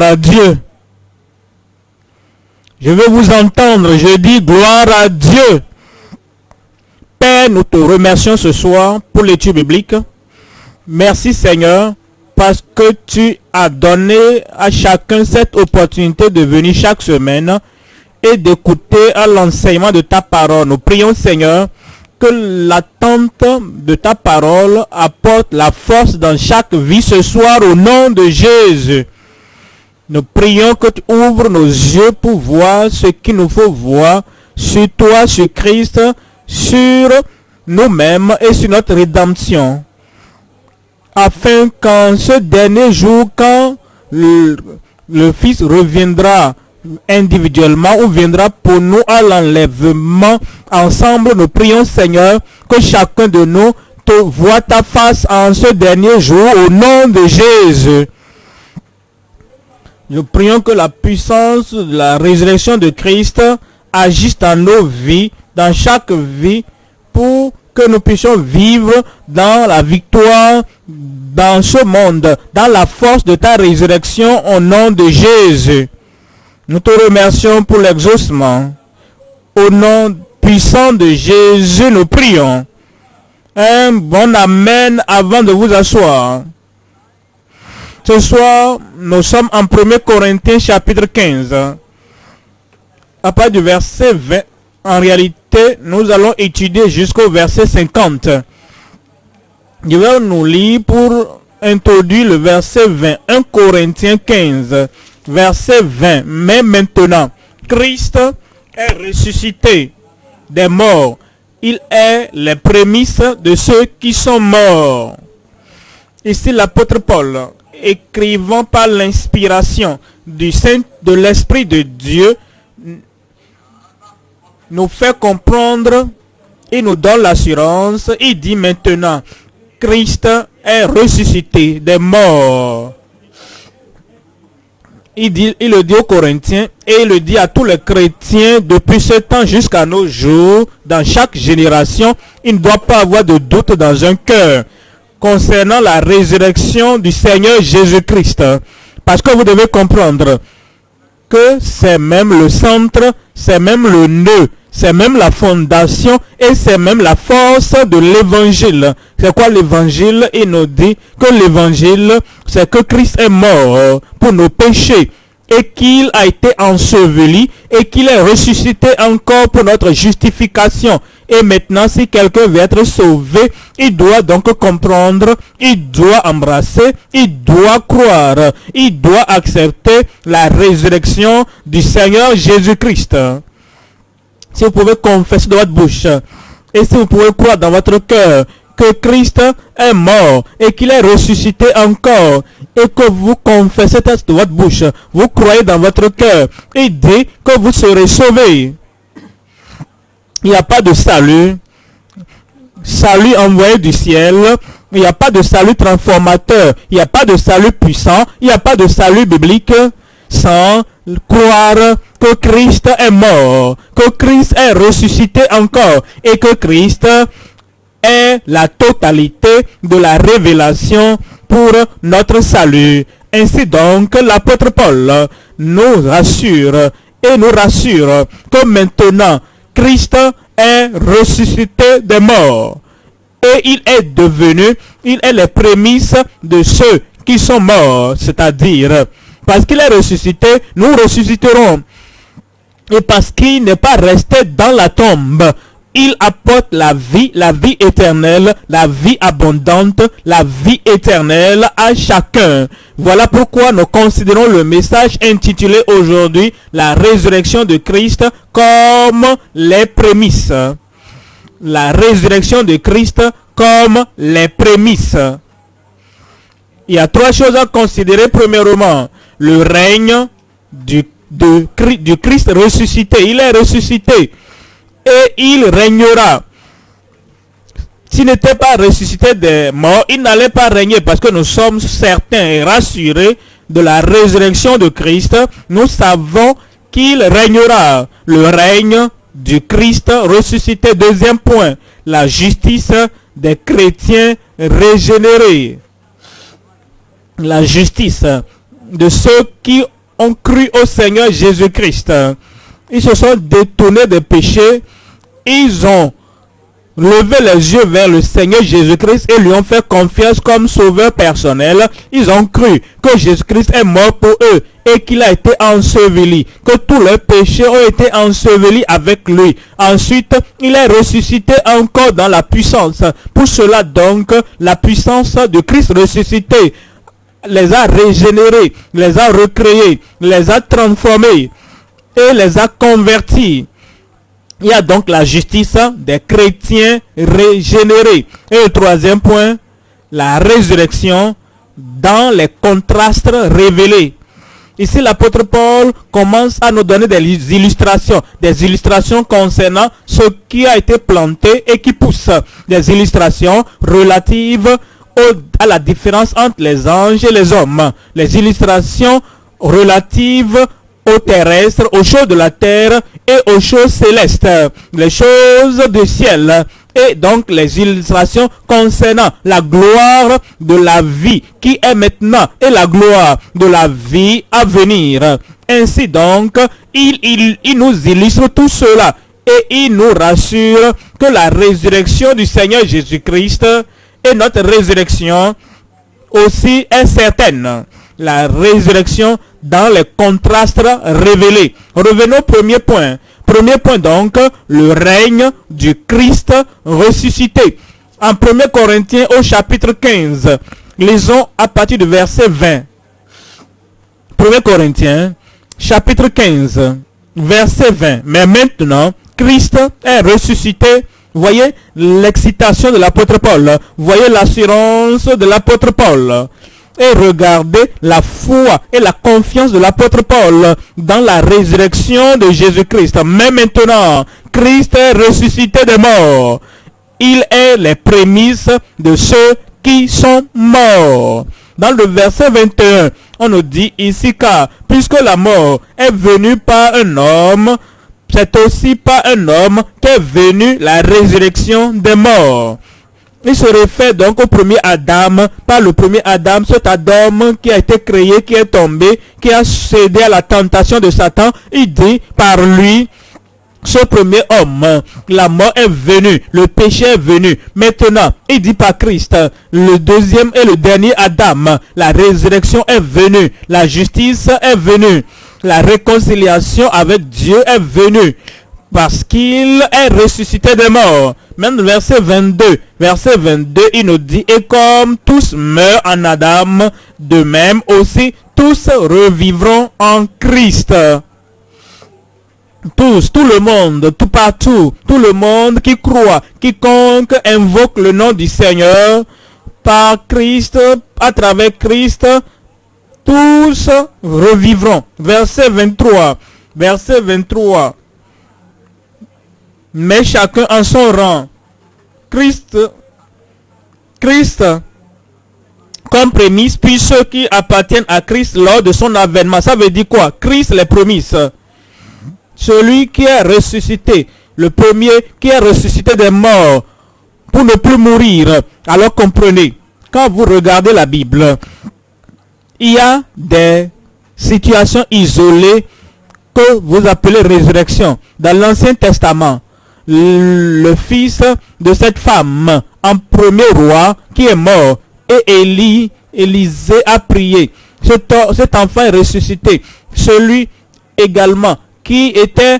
à Dieu. Je veux vous entendre. Je dis gloire à Dieu. Père, nous te remercions ce soir pour l'étude biblique. Merci Seigneur parce que tu as donné à chacun cette opportunité de venir chaque semaine et d'écouter à l'enseignement de ta parole. Nous prions Seigneur que l'attente de ta parole apporte la force dans chaque vie ce soir au nom de Jésus. Nous prions que tu ouvres nos yeux pour voir ce qu'il nous faut voir sur toi, sur Christ, sur nous-mêmes et sur notre rédemption. Afin qu'en ce dernier jour, quand le, Fils reviendra individuellement ou viendra pour nous à l'enlèvement, ensemble, nous prions Seigneur que chacun de nous te voit ta face en ce dernier jour au nom de Jésus. Nous prions que la puissance de la résurrection de Christ agisse dans nos vies, dans chaque vie, pour que nous puissions vivre dans la victoire dans ce monde, dans la force de ta résurrection au nom de Jésus. Nous te remercions pour l'exaucement. Au nom puissant de Jésus, nous prions. Un bon Amen avant de vous asseoir. Ce soir, nous sommes en 1 Corinthiens chapitre 15. À partir du verset 20, en réalité, nous allons étudier jusqu'au verset 50. Je vais nous lire pour introduire le verset 20. 1 Corinthiens 15, verset 20. Mais maintenant, Christ est ressuscité des morts. Il est les prémices de ceux qui sont morts. Ici l'apôtre Paul, écrivant par l'inspiration du Saint de l'Esprit de Dieu, nous fait comprendre et nous donne l'assurance. Il dit maintenant, Christ est ressuscité des morts. Il, le dit aux Corinthiens et il le dit à tous les chrétiens depuis ce temps jusqu'à nos jours, dans chaque génération, il ne doit pas avoir de doute dans un cœur concernant la résurrection du Seigneur Jésus-Christ. Parce que vous devez comprendre que c'est même le centre, c'est même le nœud, c'est même la fondation et c'est même la force de l'évangile. C'est quoi l'évangile? Il nous dit que l'évangile, c'est que Christ est mort pour nos péchés et qu'il a été enseveli et qu'il est ressuscité encore pour notre justification. Et maintenant, si quelqu'un veut être sauvé, il doit donc comprendre, il doit embrasser, il doit croire, il doit accepter la résurrection du Seigneur Jésus-Christ. Si vous pouvez confesser de votre bouche et si vous pouvez croire dans votre cœur que Christ est mort et qu'il est ressuscité encore et que vous confessez de votre bouche, vous croyez dans votre cœur et dit que vous serez sauvés. Il n'y a pas de salut, salut envoyé du ciel, il n'y a pas de salut transformateur, il n'y a pas de salut puissant, il n'y a pas de salut biblique sans croire que Christ est mort, que Christ est ressuscité encore et que Christ est la totalité de la révélation pour notre salut. Ainsi donc, l'apôtre Paul nous rassure et nous rassure que maintenant, Christ est ressuscité des morts. Et il est devenu, il est les prémices de ceux qui sont morts, c'est-à-dire, parce qu'il est ressuscité, nous ressusciterons. Et parce qu'il n'est pas resté dans la tombe, il apporte la vie, la vie éternelle, la vie abondante, la vie éternelle à chacun. Voilà pourquoi nous considérons le message intitulé aujourd'hui la résurrection de Christ comme les prémices. La résurrection de Christ comme les prémices. Il y a trois choses à considérer. Premièrement, le règne du, Christ ressuscité. Il est ressuscité et il régnera. S'il n'était pas ressuscité des morts, il n'allait pas régner parce que nous sommes certains et rassurés de la résurrection de Christ. Nous savons qu'il régnera. Le règne du Christ ressuscité. Deuxième point, la justice des chrétiens régénérés. La justice de ceux qui ont cru au Seigneur Jésus-Christ. Ils se sont détournés des péchés. Ils ont levé les yeux vers le Seigneur Jésus-Christ et lui ont fait confiance comme sauveur personnel. Ils ont cru que Jésus-Christ est mort pour eux et qu'il a été enseveli, que tous leurs péchés ont été ensevelis avec lui. Ensuite, il est ressuscité encore dans la puissance. Pour cela donc, la puissance de Christ ressuscité les a régénérés, les a recréés, les a transformés et les a convertis. Il y a donc la justice des chrétiens régénérés. Et le troisième point, la résurrection dans les contrastes révélés. Ici, l'apôtre Paul commence à nous donner des illustrations, des illustrations concernant ce qui a été planté et qui pousse, des illustrations relatives à la différence entre les anges et les hommes, les illustrations relatives aux terrestres, aux choses de la terre et aux choses célestes, les choses du ciel et donc les illustrations concernant la gloire de la vie qui est maintenant et la gloire de la vie à venir. Ainsi donc, il, il, il nous illustre tout cela et il nous rassure que la résurrection du Seigneur Jésus-Christ et notre résurrection aussi est certaine. La résurrection dans les contrastes révélés. Revenons au premier point. Premier point donc, le règne du Christ ressuscité. En 1 Corinthiens au chapitre 15, lisons à partir du verset 20. 1 Corinthiens, chapitre 15, verset 20. Mais maintenant, Christ est ressuscité. Voyez l'excitation de l'apôtre Paul. Voyez l'assurance de l'apôtre Paul et regardez la foi et la confiance de l'apôtre Paul dans la résurrection de Jésus-Christ. Mais maintenant, Christ est ressuscité des morts. Il est les prémices de ceux qui sont morts. Dans le verset 21, on nous dit ici car puisque la mort est venue par un homme, c'est aussi par un homme qu'est venue la résurrection des morts. Il se réfère donc au premier Adam, par le premier Adam, cet Adam qui a été créé, qui est tombé, qui a cédé à la tentation de Satan. Il dit par lui, ce premier homme, la mort est venue, le péché est venu. Maintenant, il dit par Christ, le deuxième et le dernier Adam, la résurrection est venue, la justice est venue, la réconciliation avec Dieu est venue, parce qu'il est ressuscité des morts. Même verset 22, verset 22, il nous dit, et comme tous meurent en Adam, de même aussi tous revivront en Christ. Tous, tout le monde, tout partout, tout le monde qui croit, quiconque invoque le nom du Seigneur, par Christ, à travers Christ, tous revivront. Verset 23, verset 23 mais chacun en son rang. Christ, Christ, comme prémisse, puis ceux qui appartiennent à Christ lors de son avènement. Ça veut dire quoi? Christ les prémices. Celui qui est ressuscité, le premier qui est ressuscité des morts pour ne plus mourir. Alors comprenez, quand vous regardez la Bible, il y a des situations isolées que vous appelez résurrection. Dans l'Ancien Testament, le fils de cette femme en premier roi qui est mort et Élie, Élisée a prié. Cet, enfant est ressuscité. Celui également qui était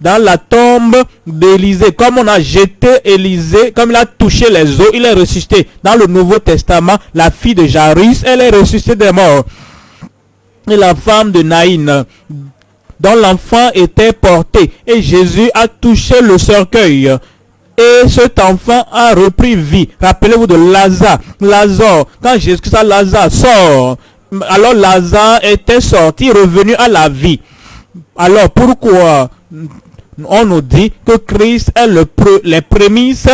dans la tombe d'Élisée. Comme on a jeté Élisée, comme il a touché les eaux, il est ressuscité. Dans le Nouveau Testament, la fille de Jairus, elle est ressuscitée des morts. Et la femme de Naïn, dont l'enfant était porté. Et Jésus a touché le cercueil. Et cet enfant a repris vie. Rappelez-vous de Lazare. Lazare, quand Jésus a Lazare sort, alors Lazare était sorti, revenu à la vie. Alors pourquoi on nous dit que Christ est le les prémices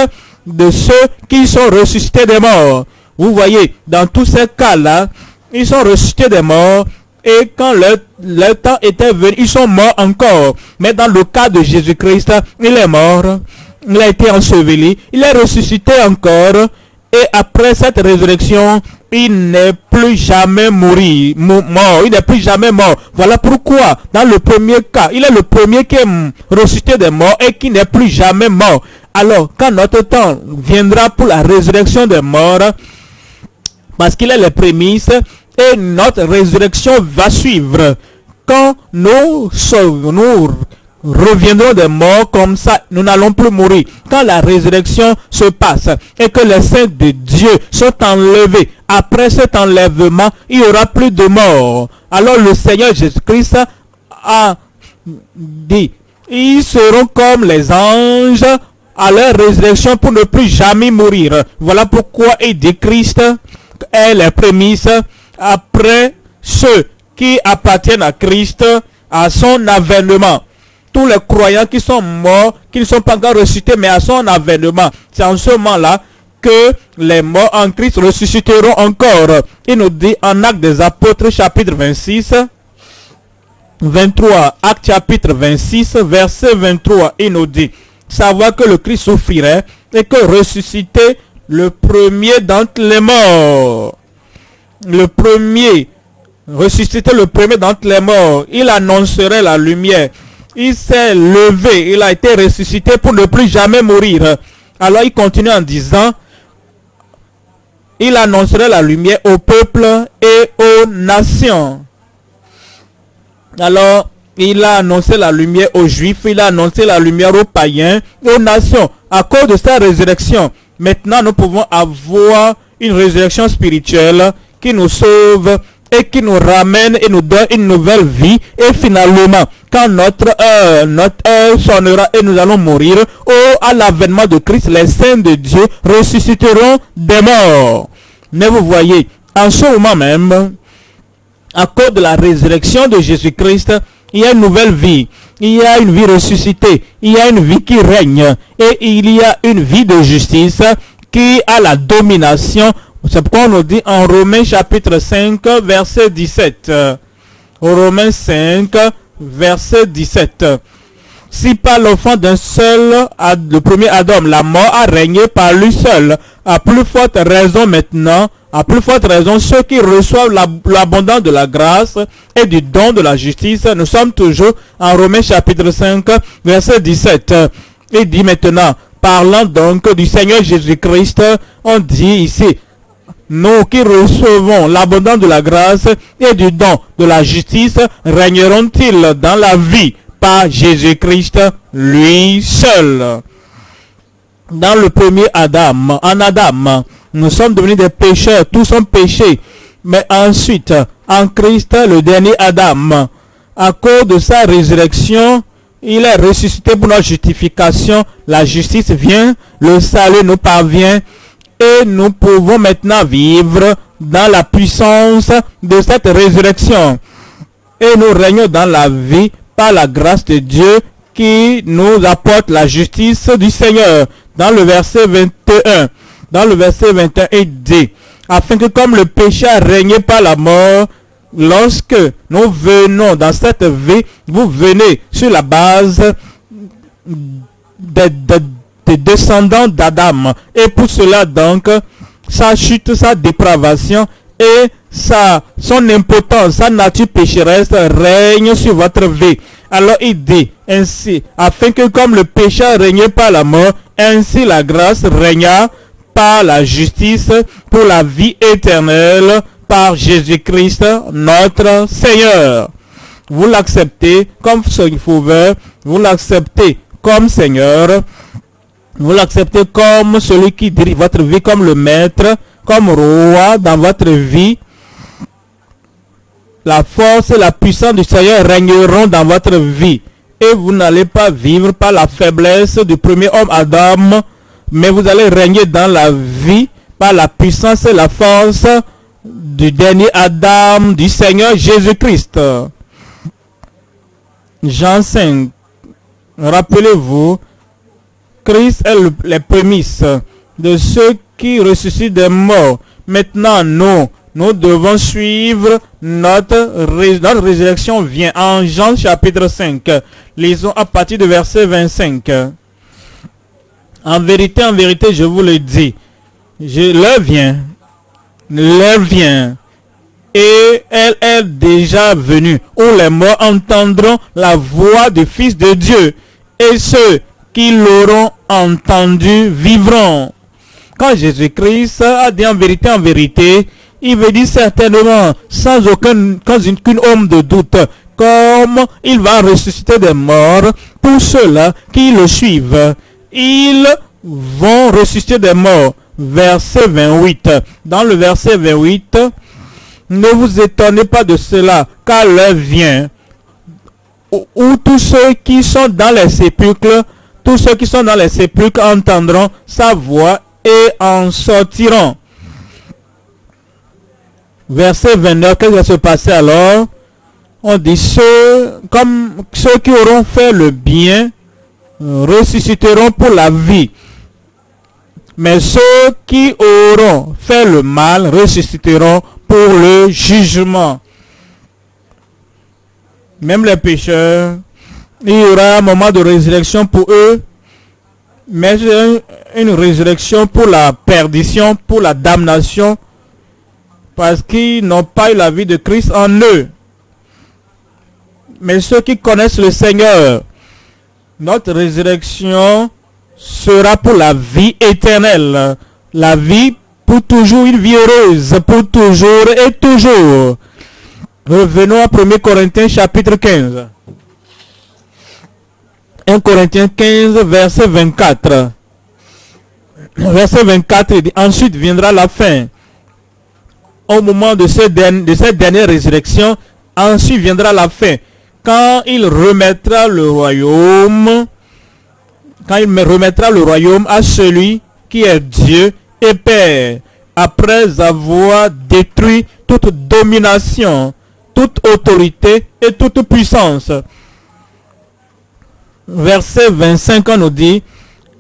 de ceux qui sont ressuscités des morts? Vous voyez, dans tous ces cas-là, ils sont ressuscités des morts et quand le, temps était venu, ils sont morts encore. Mais dans le cas de Jésus-Christ, il est mort, il a été enseveli, il est ressuscité encore. Et après cette résurrection, il n'est plus jamais mort, il n'est plus jamais mort. Voilà pourquoi, dans le premier cas, il est le premier qui est ressuscité des morts et qui n'est plus jamais mort. Alors, quand notre temps viendra pour la résurrection des morts, parce qu'il est les prémices, et notre résurrection va suivre. Quand nous, reviendrons des morts comme ça, nous n'allons plus mourir. Quand la résurrection se passe et que les saints de Dieu sont enlevés, après cet enlèvement, il n'y aura plus de mort. Alors le Seigneur Jésus-Christ a dit, ils seront comme les anges à leur résurrection pour ne plus jamais mourir. Voilà pourquoi il dit Christ est les prémices après ceux qui appartiennent à Christ, à son avènement tous les croyants qui sont morts, qui ne sont pas encore ressuscités, mais à son avènement. C'est en ce moment-là que les morts en Christ ressusciteront encore. Il nous dit en Acte des Apôtres chapitre 26, 23, Acte chapitre 26, verset 23, il nous dit, savoir que le Christ souffrirait et que ressusciter le premier d'entre les morts. Le premier, ressusciter le premier d'entre les morts, il annoncerait la lumière il s'est levé, il a été ressuscité pour ne plus jamais mourir. Alors il continue en disant, il annoncerait la lumière au peuple et aux nations. Alors, il a annoncé la lumière aux juifs, il a annoncé la lumière aux païens, aux nations. À cause de sa résurrection, maintenant nous pouvons avoir une résurrection spirituelle qui nous sauve et qui nous ramène et nous donne une nouvelle vie. Et finalement, quand notre heure, notre heure sonnera et nous allons mourir, oh, à l'avènement de Christ, les saints de Dieu ressusciteront des morts. Mais vous voyez, en ce moment même, à cause de la résurrection de Jésus-Christ, il y a une nouvelle vie. Il y a une vie ressuscitée. Il y a une vie qui règne. Et il y a une vie de justice qui a la domination c'est pourquoi on nous dit en Romains chapitre 5, verset 17. Romains 5, verset 17. Si par l'enfant d'un seul, le premier Adam, la mort a régné par lui seul, à plus forte raison maintenant, à plus forte raison, ceux qui reçoivent l'abondance de la grâce et du don de la justice, nous sommes toujours en Romains chapitre 5, verset 17. Il dit maintenant, parlant donc du Seigneur Jésus-Christ, on dit ici, nous qui recevons l'abondance de la grâce et du don de la justice, régneront-ils dans la vie par Jésus-Christ lui seul? Dans le premier Adam, en Adam, nous sommes devenus des pécheurs, tous sont péchés. Mais ensuite, en Christ, le dernier Adam, à cause de sa résurrection, il est ressuscité pour notre justification. La justice vient, le salut nous parvient et nous pouvons maintenant vivre dans la puissance de cette résurrection. Et nous régnons dans la vie par la grâce de Dieu qui nous apporte la justice du Seigneur. Dans le verset 21, dans le verset 21, il dit, afin que comme le péché a régné par la mort, lorsque nous venons dans cette vie, vous venez sur la base de, de descendants d'Adam. Et pour cela donc, sa chute, sa dépravation et sa, son impotence, sa nature pécheresse règne sur votre vie. Alors il dit ainsi, afin que comme le péché régnait par la mort, ainsi la grâce régna par la justice pour la vie éternelle par Jésus-Christ notre Seigneur. Vous l'acceptez comme sauveur, vous l'acceptez comme Seigneur, vous l'acceptez comme celui qui dirige votre vie, comme le maître, comme roi dans votre vie. La force et la puissance du Seigneur régneront dans votre vie. Et vous n'allez pas vivre par la faiblesse du premier homme Adam, mais vous allez régner dans la vie par la puissance et la force du dernier Adam, du Seigneur Jésus-Christ. Jean 5. Rappelez-vous, Christ est le, les prémices de ceux qui ressuscitent des morts. Maintenant, nous, nous devons suivre notre, notre résurrection vient en Jean chapitre 5. Lisons à partir du verset 25. En vérité, en vérité, je vous le dis, je, l'heure vient l'heure vient et elle est déjà venue, où les morts entendront la voix du Fils de Dieu, et ceux qui l'auront entendu vivront. Quand Jésus-Christ a dit en vérité, en vérité, il veut dire certainement, sans aucun, aucune homme de doute, comme il va ressusciter des morts pour ceux-là qui le suivent. Ils vont ressusciter des morts. Verset 28. Dans le verset 28, ne vous étonnez pas de cela, car l'heure vient où, tous ceux qui sont dans les sépulcres, tous ceux qui sont dans les sépulcres entendront sa voix et en sortiront. Verset 29, qu'est-ce qui va se passer alors? On dit ceux, comme ceux qui auront fait le bien, ressusciteront pour la vie. Mais ceux qui auront fait le mal ressusciteront pour le jugement. Même les pécheurs, il y aura un moment de résurrection pour eux, mais une résurrection pour la perdition, pour la damnation, parce qu'ils n'ont pas eu la vie de Christ en eux. Mais ceux qui connaissent le Seigneur, notre résurrection sera pour la vie éternelle, la vie pour toujours, une vie heureuse, pour toujours et toujours. Revenons à 1 Corinthiens chapitre 15. 1 Corinthiens 15, verset 24. Verset 24, dit, ensuite viendra la fin. Au moment de, de cette dernière résurrection, ensuite viendra la fin. Quand il remettra le royaume, quand il me remettra le royaume à celui qui est Dieu et Père, après avoir détruit toute domination, toute autorité et toute puissance. Verset 25, on nous dit,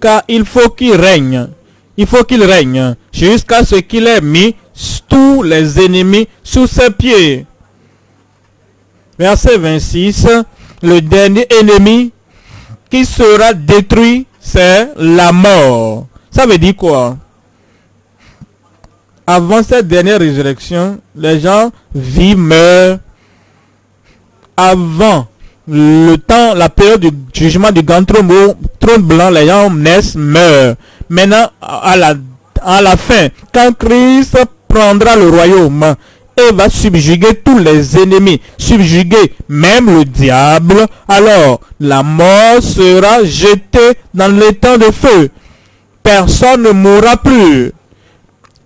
car il faut qu'il règne, il faut qu'il règne jusqu'à ce qu'il ait mis tous les ennemis sous ses pieds. Verset 26, le dernier ennemi qui sera détruit, c'est la mort. Ça veut dire quoi? Avant cette dernière résurrection, les gens vivent, meurent. Avant le temps, la période du jugement du grand trône, blanc, les gens naissent, meurent. Maintenant, à la, fin, quand Christ prendra le royaume, et va subjuguer tous les ennemis, subjuguer même le diable, alors la mort sera jetée dans temps de feu. Personne ne mourra plus.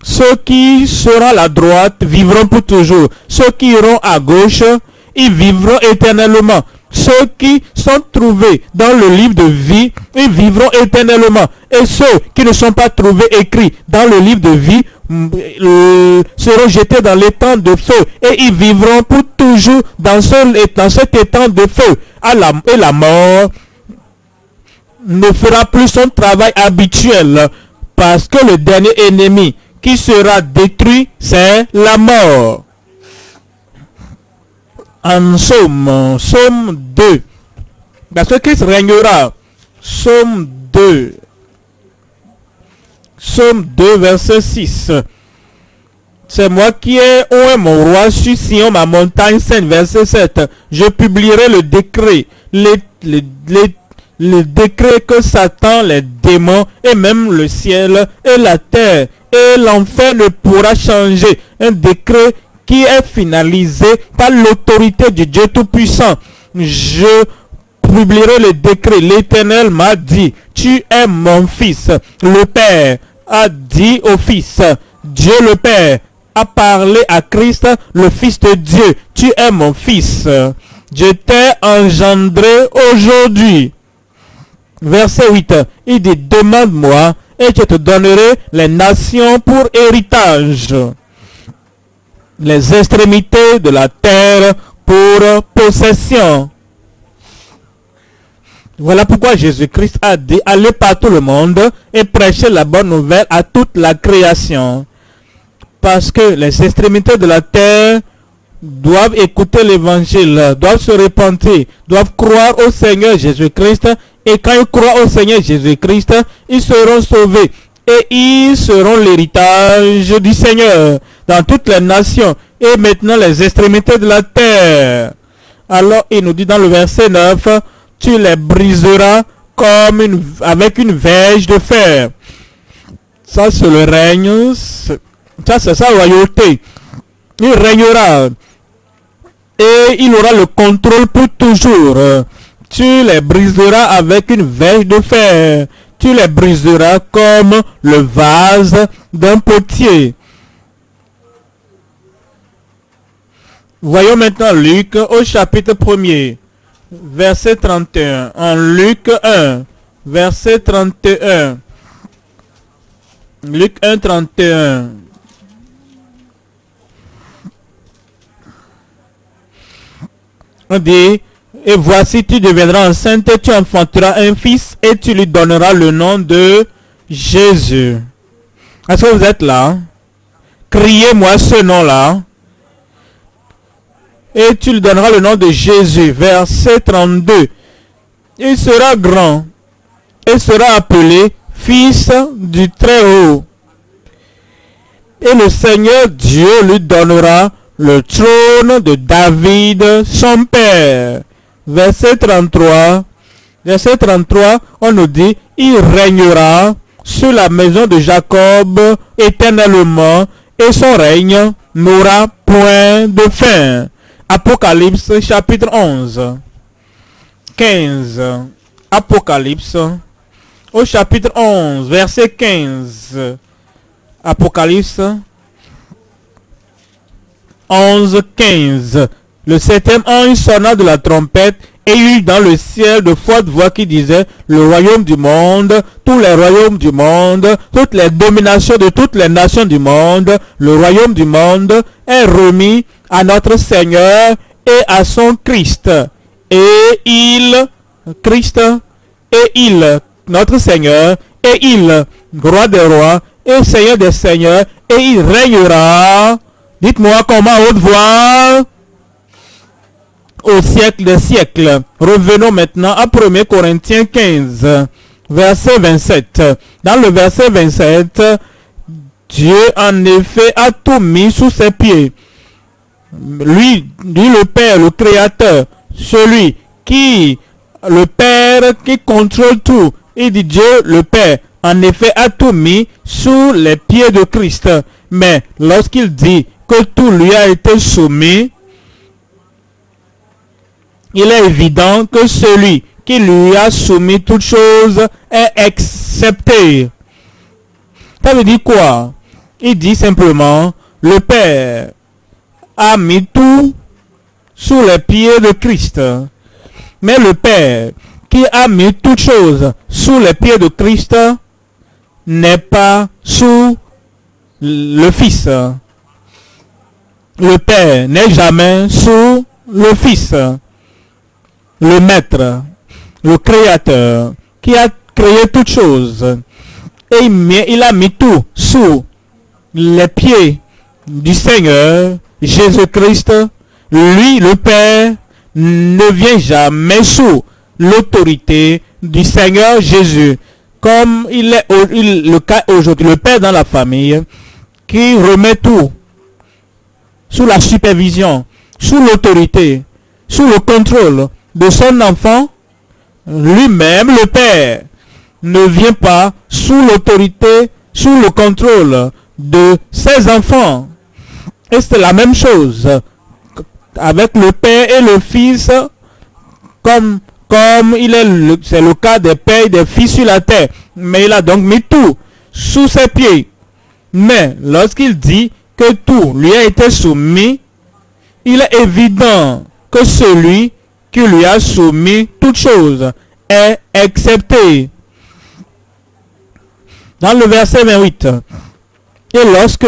Ceux qui seront à la droite vivront pour toujours. Ceux qui iront à gauche, ils vivront éternellement. Ceux qui sont trouvés dans le livre de vie, ils vivront éternellement. Et ceux qui ne sont pas trouvés écrits dans le livre de vie euh, seront jetés dans l'étang de feu et ils vivront pour toujours dans, ce, dans cet étang de feu. Et la mort ne fera plus son travail habituel parce que le dernier ennemi qui sera détruit, c'est la mort. En somme, somme 2, parce que Christ régnera, somme 2, Somme 2, verset 6. C'est moi qui ai oué mon roi sur Sion, ma montagne sainte, verset 7. Je publierai le décret, le, le décret que Satan, les démons et même le ciel et la terre et l'enfer ne pourra changer. Un décret qui est finalisé par l'autorité du Dieu Tout-Puissant. Je publierai le décret. L'Éternel m'a dit, tu es mon fils, le Père a dit au Fils, Dieu le Père a parlé à Christ, le Fils de Dieu, tu es mon Fils. Je t'ai engendré aujourd'hui. Verset 8, il dit, demande-moi et je te donnerai les nations pour héritage, les extrémités de la terre pour possession. Voilà pourquoi Jésus-Christ a dit, allez par tout le monde et prêchez la bonne nouvelle à toute la création. Parce que les extrémités de la terre doivent écouter l'évangile, doivent se repentir, doivent croire au Seigneur Jésus-Christ. Et quand ils croient au Seigneur Jésus-Christ, ils seront sauvés. Et ils seront l'héritage du Seigneur dans toutes les nations et maintenant les extrémités de la terre. Alors il nous dit dans le verset 9, tu les briseras comme avec une verge de fer. Ça c'est le règne, ça c'est sa royauté. Il régnera et il aura le contrôle pour toujours. Tu les briseras avec une verge de fer. Tu les briseras comme le vase d'un potier. Voyons maintenant Luc au chapitre 1er, verset 31. En Luc 1, verset 31. Luc 1, 31. On dit, et voici tu deviendras enceinte, tu enfanteras un fils et tu lui donneras le nom de Jésus. Est-ce que vous êtes là? Criez-moi ce nom-là. Et tu lui donneras le nom de Jésus. Verset 32. Il sera grand et sera appelé fils du Très-Haut. Et le Seigneur Dieu lui donnera le trône de David, son père. Verset 33. Verset 33, on nous dit, il régnera sur la maison de Jacob éternellement et son règne n'aura point de fin. Apocalypse chapitre 11. 15. Apocalypse au chapitre 11, verset 15. Apocalypse 11, 15. Le septième ange sonna de la trompette et eut dans le ciel de fortes voix qui disaient, le royaume du monde, tous les royaumes du monde, toutes les dominations de toutes les nations du monde, le royaume du monde est remis à notre Seigneur et à son Christ. Et il, Christ, et il, notre Seigneur, et il, roi des rois, et Seigneur des seigneurs, et il régnera. Dites-moi comment haute voix au siècle des siècles. Revenons maintenant à 1 Corinthiens 15, verset 27. Dans le verset 27, Dieu en effet a tout mis sous ses pieds. Lui, lui le Père, le Créateur, celui qui, le Père qui contrôle tout. Il dit Dieu, le Père, en effet a tout mis sous les pieds de Christ. Mais lorsqu'il dit que tout lui a été soumis, il est évident que celui qui lui a soumis toutes choses est accepté. Ça veut dire quoi? Il dit simplement, le Père a mis tout sous les pieds de Christ. Mais le Père qui a mis toutes choses sous les pieds de Christ n'est pas sous le Fils. Le Père n'est jamais sous le Fils le Maître, le Créateur, qui a créé toutes choses. Et il a mis tout sous les pieds du Seigneur Jésus-Christ. Lui, le Père, ne vient jamais sous l'autorité du Seigneur Jésus. Comme il est le cas aujourd'hui, le Père dans la famille, qui remet tout sous la supervision, sous l'autorité, sous le contrôle de son enfant, lui-même, le Père, ne vient pas sous l'autorité, sous le contrôle de ses enfants. Et c'est la même chose avec le Père et le Fils, comme, comme il est c'est le cas des pères et des fils sur la terre. Mais il a donc mis tout sous ses pieds. Mais lorsqu'il dit que tout lui a été soumis, il est évident que celui qui lui a soumis toutes choses est accepté. Dans le verset 28, et lorsque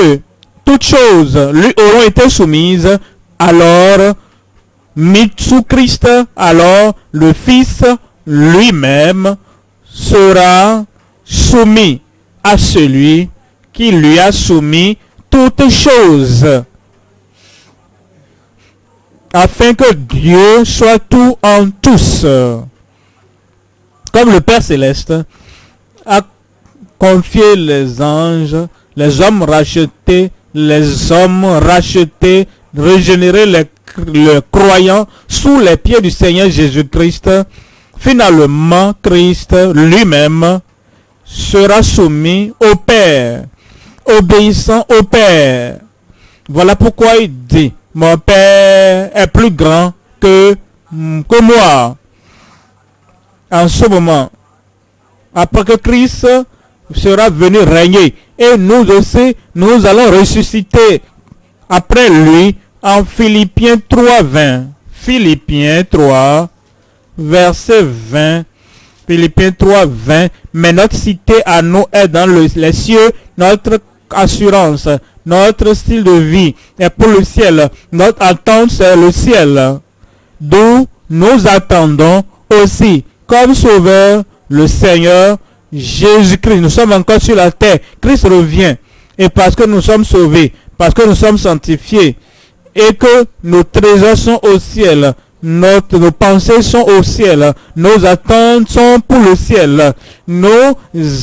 toutes choses lui auront été soumises, alors, mis sous Christ, alors le Fils lui-même sera soumis à celui qui lui a soumis toutes choses afin que Dieu soit tout en tous. Comme le Père céleste a confier les anges, les hommes rachetés, les hommes rachetés, régénérer les, les croyants sous les pieds du Seigneur Jésus-Christ. Finalement, Christ lui-même sera soumis au Père, obéissant au Père. Voilà pourquoi il dit, mon Père est plus grand que, que moi. En ce moment, après que Christ sera venu régner, et nous aussi, nous allons ressusciter après lui en Philippiens 3, 20. Philippiens 3, verset 20. Philippiens 3, 20. Mais notre cité à nous est dans le- les cieux, notre assurance, notre style de vie est pour le ciel. Notre attente, c'est le ciel. D'où nous attendons aussi, comme sauveur, le Seigneur Jésus-Christ. Nous sommes encore sur la terre. Christ revient. Et parce que nous sommes sauvés, parce que nous sommes sanctifiés, et que nos trésors sont au ciel, notre, nos pensées sont au ciel, nos attentes sont pour le ciel. Nous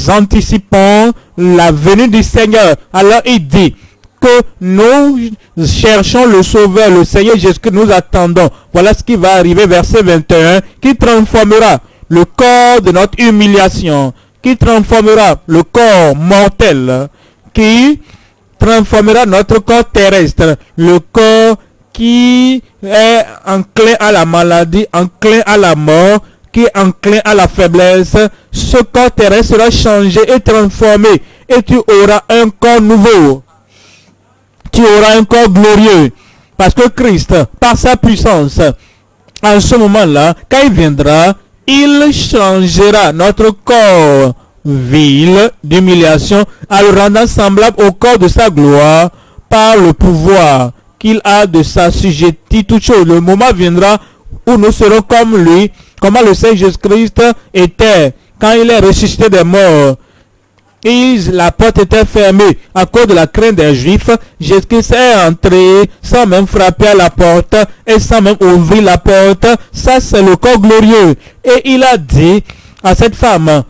anticipons la venue du Seigneur. Alors il dit que nous cherchons le Sauveur, le Seigneur Jésus que nous attendons. Voilà ce qui va arriver, verset 21, qui transformera le corps de notre humiliation, qui transformera le corps mortel, qui transformera notre corps terrestre, le corps qui est enclin à la maladie, enclin à la mort, qui est enclin à la faiblesse. Ce corps terrestre sera changé et transformé et tu auras un corps nouveau. Tu auras un corps glorieux. Parce que Christ, par sa puissance, en ce moment-là, quand il viendra, il changera notre corps vil d'humiliation en le rendant semblable au corps de sa gloire par le pouvoir qu'il a de s'assujettir toutes choses. Le moment viendra où nous serons comme lui, comment le Seigneur Jésus-Christ était quand il est ressuscité des morts. Et la porte était fermée à cause de la crainte des Juifs. Jésus-Christ est entré sans même frapper à la porte et sans même ouvrir la porte. Ça, c'est le corps glorieux. Et il a dit à cette femme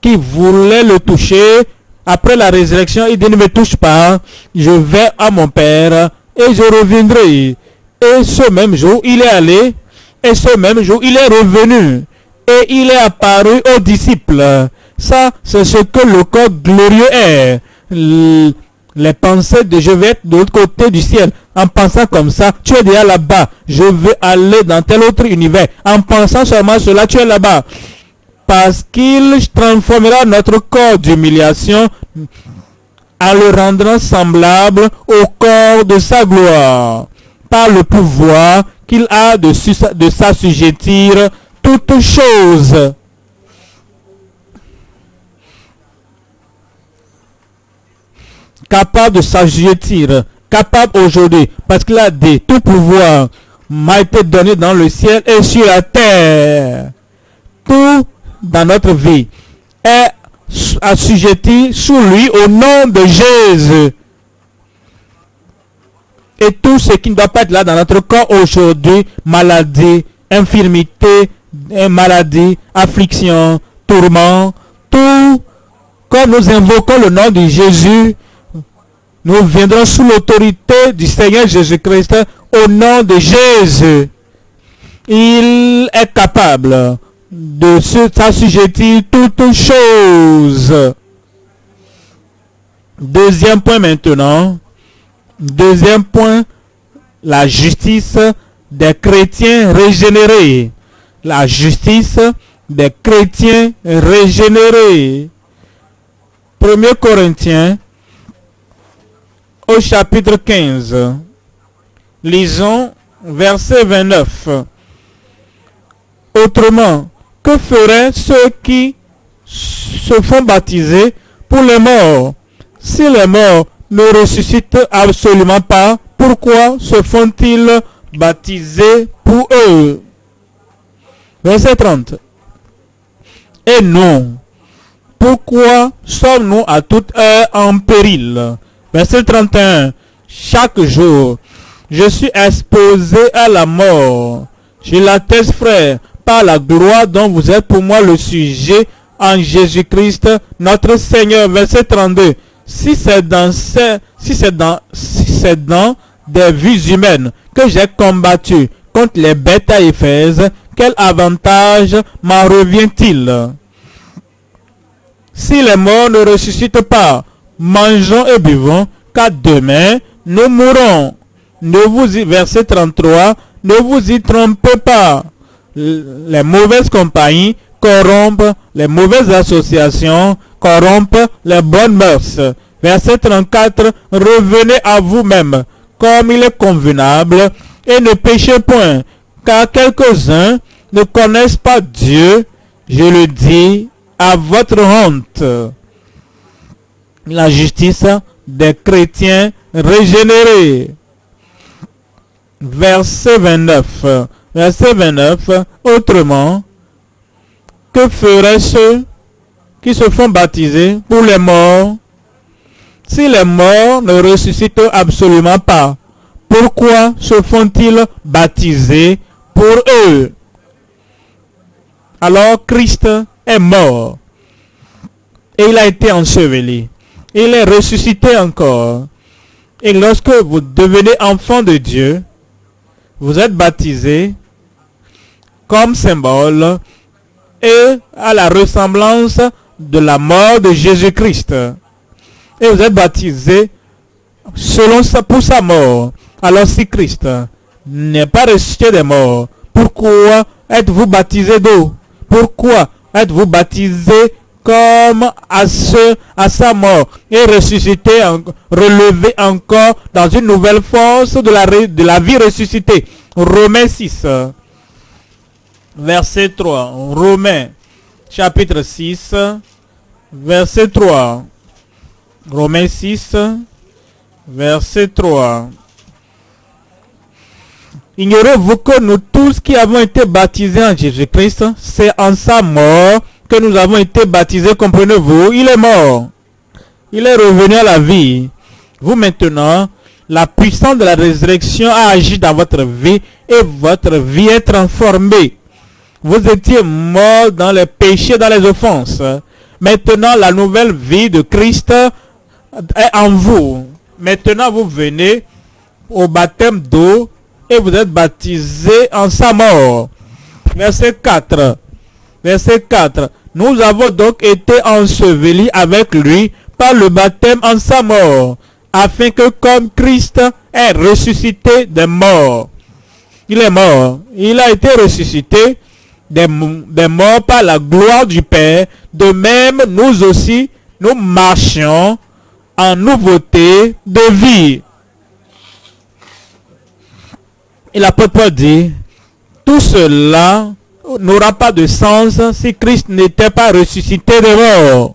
qui voulait le toucher, après la résurrection, il dit ne me touche pas, je vais à mon Père et je reviendrai. Et ce même jour, il est allé, et ce même jour, il est revenu, et il est apparu aux disciples. Ça, c'est ce que le corps glorieux est. Les pensées de je vais être de l'autre côté du ciel. En pensant comme ça, tu es déjà là-bas. Je veux aller dans tel autre univers. En pensant seulement cela, tu es là-bas. Parce qu'il transformera notre corps d'humiliation en le rendant semblable au corps de sa gloire, par le pouvoir qu'il a de, s'assujettir toutes choses. Capable de s'assujettir, capable aujourd'hui, parce qu'il a dit, tout pouvoir m'a été donné dans le ciel et sur la terre. Tout dans notre vie est assujetti sous lui au nom de Jésus. Et tout ce qui ne doit pas être là dans notre corps aujourd'hui, maladie, infirmité, eh, maladie, affliction, tourment, tout, quand nous invoquons le nom de Jésus, nous viendrons sous l'autorité du Seigneur Jésus-Christ au nom de Jésus. Il est capable de s'assujettir toutes choses. Deuxième point maintenant. Deuxième point, la justice des chrétiens régénérés. La justice des chrétiens régénérés. 1 Corinthiens au chapitre 15. Lisons verset 29. Autrement, que feraient ceux qui se font baptiser pour les morts? Si les morts ne ressuscitent absolument pas, pourquoi se font-ils baptiser pour eux? Verset 30. Et nous, pourquoi sommes-nous à toute heure en péril? Verset 31. Chaque jour, je suis exposé à la mort. Je l'atteste, frère, par la gloire dont vous êtes pour moi le sujet en Jésus-Christ, notre Seigneur. Verset 32. Si c'est dans, ces, des vies humaines que j'ai combattu contre les bêtes à Éphèse, quel avantage m'en revient-il? Si les morts ne ressuscitent pas, mangeons et buvons, car demain nous mourrons. Ne vous y, verset 33, ne vous y trompez pas. Les mauvaises compagnies corrompent, les mauvaises associations corrompent les bonnes mœurs. Verset 34, revenez à vous-même comme il est convenable et ne péchez point, car quelques-uns ne connaissent pas Dieu, je le dis à votre honte. La justice des chrétiens régénérés. Verset 29. Verset 29. Autrement, que feraient ceux qui se font baptiser pour les morts si les morts ne ressuscitent absolument pas Pourquoi se font-ils baptiser pour eux? Alors Christ est mort et il a été enseveli. Il est ressuscité encore. Et lorsque vous devenez enfant de Dieu, vous êtes baptisé comme symbole et à la ressemblance de la mort de Jésus-Christ. Et vous êtes baptisé selon sa, pour sa mort. Alors si Christ n'est pas ressuscité des morts, pourquoi êtes-vous baptisé d'eau? Pourquoi êtes-vous baptisé comme à, ce, à sa mort? Et ressuscité, relevé encore dans une nouvelle force de la, de la vie ressuscitée Romains 6, verset 3. Romains, chapitre 6, verset 3. Romains 6, verset 3. Ignorez-vous que nous tous qui avons été baptisés en Jésus-Christ, c'est en sa mort que nous avons été baptisés, comprenez-vous? Il est mort. Il est revenu à la vie. Vous maintenant, la puissance de la résurrection a agi dans votre vie et votre vie est transformée. Vous étiez mort dans les péchés, dans les offenses. Maintenant, la nouvelle vie de Christ est en vous. Maintenant, vous venez au baptême d'eau et vous êtes baptisé en sa mort. Verset 4. Verset 4. Nous avons donc été ensevelis avec lui par le baptême en sa mort, afin que comme Christ est ressuscité des morts, il est mort, il a été ressuscité des, morts par la gloire du Père, de même nous aussi, nous marchions en nouveauté de vie. Et l'apôtre dit, tout cela n'aura pas de sens si Christ n'était pas ressuscité de mort.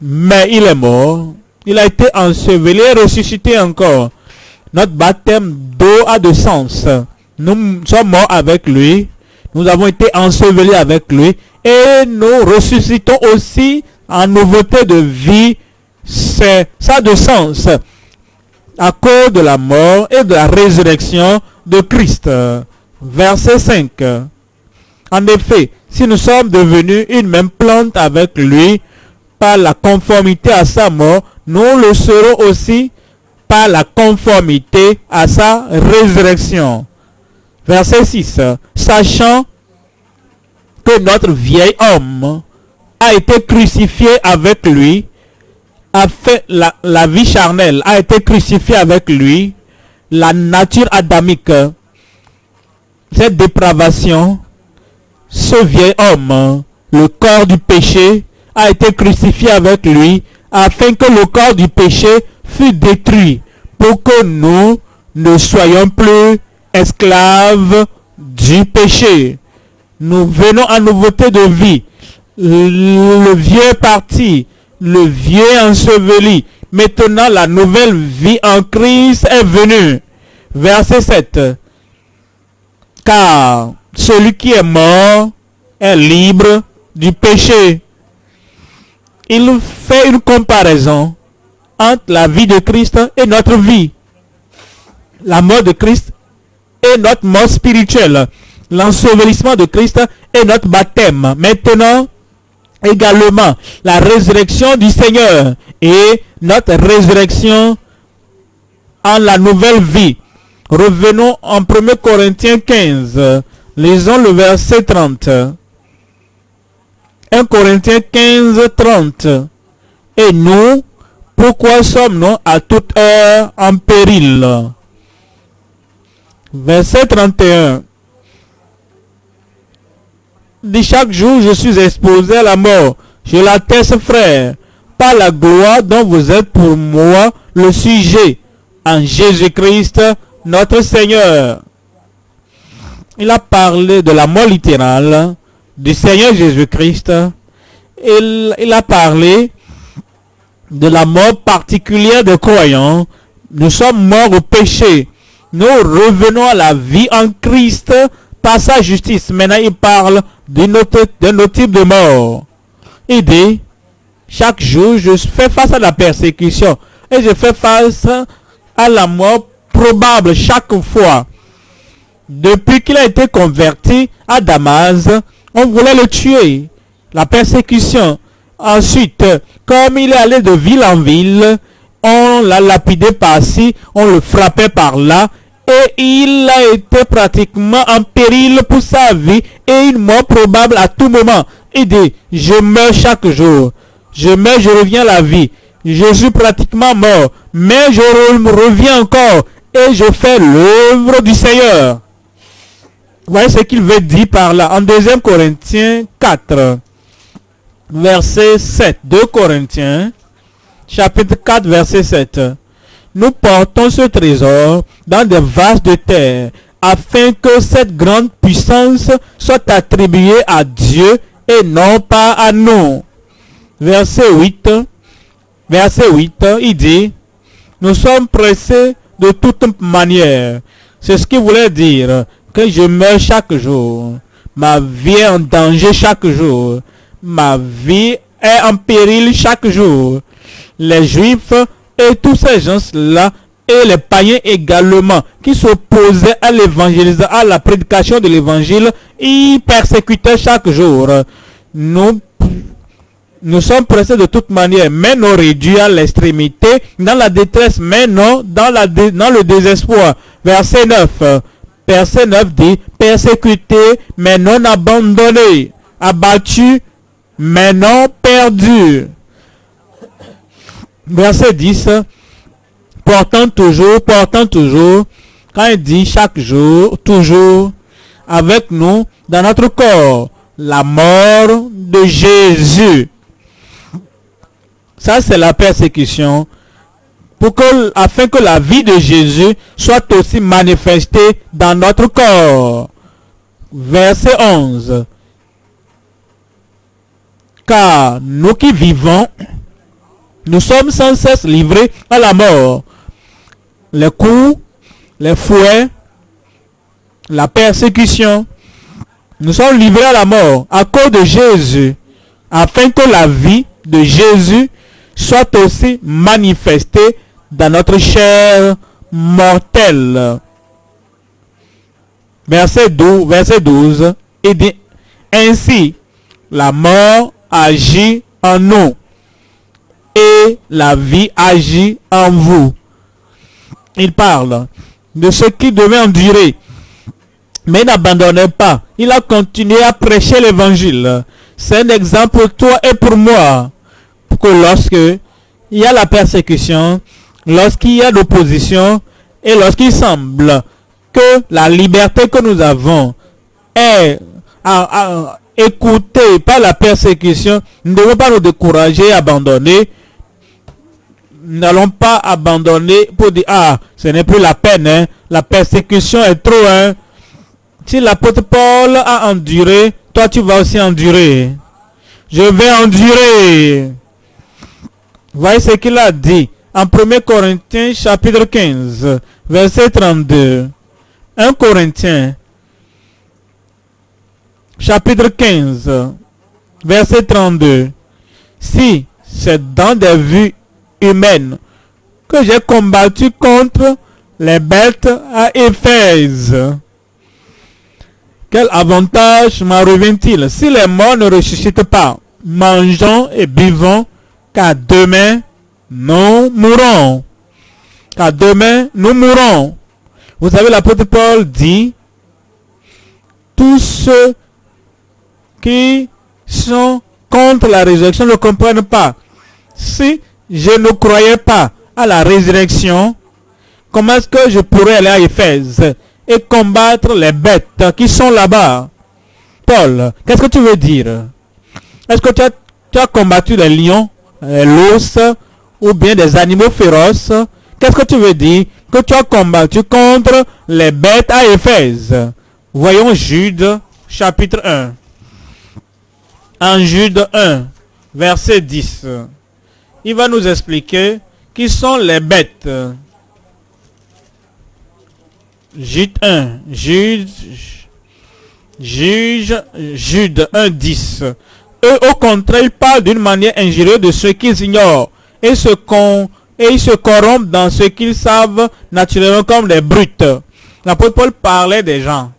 Mais il est mort. Il a été enseveli et ressuscité encore. Notre baptême d'eau a de sens. Nous sommes morts avec lui. Nous avons été ensevelis avec lui. Et nous ressuscitons aussi en nouveauté de vie. C'est ça de sens. À cause de la mort et de la résurrection de Christ. Verset 5. En effet, si nous sommes devenus une même plante avec lui par la conformité à sa mort, nous le serons aussi par la conformité à sa résurrection. Verset 6. Sachant que notre vieil homme a été crucifié avec lui, a fait la, la vie charnelle, a été crucifié avec lui, la nature adamique, cette dépravation, ce vieil homme, le corps du péché, a été crucifié avec lui, afin que le corps du péché fût détruit, pour que nous ne soyons plus esclaves du péché. Nous venons en nouveauté de vie. Le vieux parti, le vieux enseveli. Maintenant, la nouvelle vie en Christ est venue. Verset 7. Car celui qui est mort est libre du péché. Il fait une comparaison entre la vie de Christ et notre vie. La mort de Christ est notre mort spirituelle. L'ensevelissement de Christ est notre baptême. Maintenant, également la résurrection du Seigneur et notre résurrection en la nouvelle vie. Revenons en 1 Corinthiens 15. Lisons le verset 30. 1 Corinthiens 15, 30. Et nous, pourquoi sommes-nous à toute heure en péril? Verset 31. Dit chaque jour, je suis exposé à la mort. Je l'atteste, frère, par la gloire dont vous êtes pour moi le sujet, en Jésus-Christ, notre Seigneur. Il a parlé de la mort littérale du Seigneur Jésus-Christ. Il, il a parlé de la mort particulière des croyants. Nous sommes morts au péché. Nous revenons à la vie en Christ par sa justice. Maintenant, il parle d'un autre, autre type de mort. Il dit, chaque jour, je fais face à la persécution et je fais face à la mort probable chaque fois. Depuis qu'il a été converti à Damas, on voulait le tuer. La persécution. Ensuite, comme il est allé de ville en ville, on l'a lapidé par-ci, on le frappait par-là, et il a été pratiquement en péril pour sa vie et une mort probable à tout moment. Il dit, je meurs chaque jour. Je meurs, je reviens à la vie. Je suis pratiquement mort, mais je reviens encore et je fais l'œuvre du Seigneur. Vous voyez ce qu'il veut dire par là en 2 Corinthiens 4, verset 7. 2 Corinthiens, chapitre 4, verset 7. Nous portons ce trésor dans des vases de terre afin que cette grande puissance soit attribuée à Dieu et non pas à nous. Verset 8. Verset 8, il dit, nous sommes pressés de toute manière. C'est ce qu'il voulait dire, que je meurs chaque jour. Ma vie est en danger chaque jour. Ma vie est en péril chaque jour. Les juifs et tous ces gens-là et les païens également qui s'opposaient à l'évangélisation, à la prédication de l'évangile, ils persécutaient chaque jour. Nous, sommes pressés de toute manière, mais nous réduits à l'extrémité, dans la détresse, mais non dans, dans le désespoir. Verset 9. Verset 9 dit, persécuté, mais non abandonné, abattu, mais non perdu verset 10, portant toujours, portant toujours, quand il dit chaque jour, toujours, avec nous, dans notre corps, la mort de Jésus. Ça, c'est la persécution. Afin que la vie de Jésus soit aussi manifestée dans notre corps. Verset 11. Car nous qui vivons nous sommes sans cesse livrés à la mort. Les coups, les fouets, la persécution. Nous sommes livrés à la mort à cause de Jésus, afin que la vie de Jésus soit aussi manifestée dans notre chair mortelle. Verset 12, verset 12, il dit, ainsi, la mort agit en nous la vie agit en vous. Il parle de ce qui devait endurer, mais n'abandonnez pas. Il a continué à prêcher l'évangile. C'est un exemple pour toi et pour moi. Que lorsque il y a la persécution, lorsqu'il y a l'opposition, et lorsqu'il semble que la liberté que nous avons est écoutée par la persécution, nous ne devons pas nous décourager, abandonner, n'allons pas abandonner pour dire, ah, ce n'est plus la peine, hein. la persécution est trop. Hein. Si l'apôtre Paul a enduré, toi tu vas aussi endurer. Je vais endurer. Voyez ce qu'il a dit en 1 Corinthiens chapitre 15, verset 32. 1 Corinthiens chapitre 15, verset 32. Si c'est dans des vues humaine que j'ai combattu contre les bêtes à Éphèse. Quel avantage m'en revient-il? Si les morts ne ressuscitent pas mangeons et buvons, car demain, nous mourrons. Car demain, nous mourrons. Vous savez, l'apôtre Paul dit, tous ceux qui sont contre la résurrection ne comprennent pas. Si je ne croyais pas à la résurrection, comment est-ce que je pourrais aller à Éphèse et combattre les bêtes qui sont là-bas? Paul, qu'est-ce que tu veux dire? Est-ce que tu as, combattu les lions, l'os ou bien des animaux féroces? Qu'est-ce que tu veux dire Que tu as combattu contre les bêtes à Éphèse? Voyons Jude chapitre 1. En Jude 1, verset 10 il va nous expliquer qui sont les bêtes. Jude 1, Jude, Juge, Jude 1, 10. Eux, au contraire, ils parlent d'une manière injurieuse de ceux qu'ils ignorent et, se et ils se corrompent dans ce qu'ils savent naturellement comme des brutes. L'apôtre Paul parlait des gens,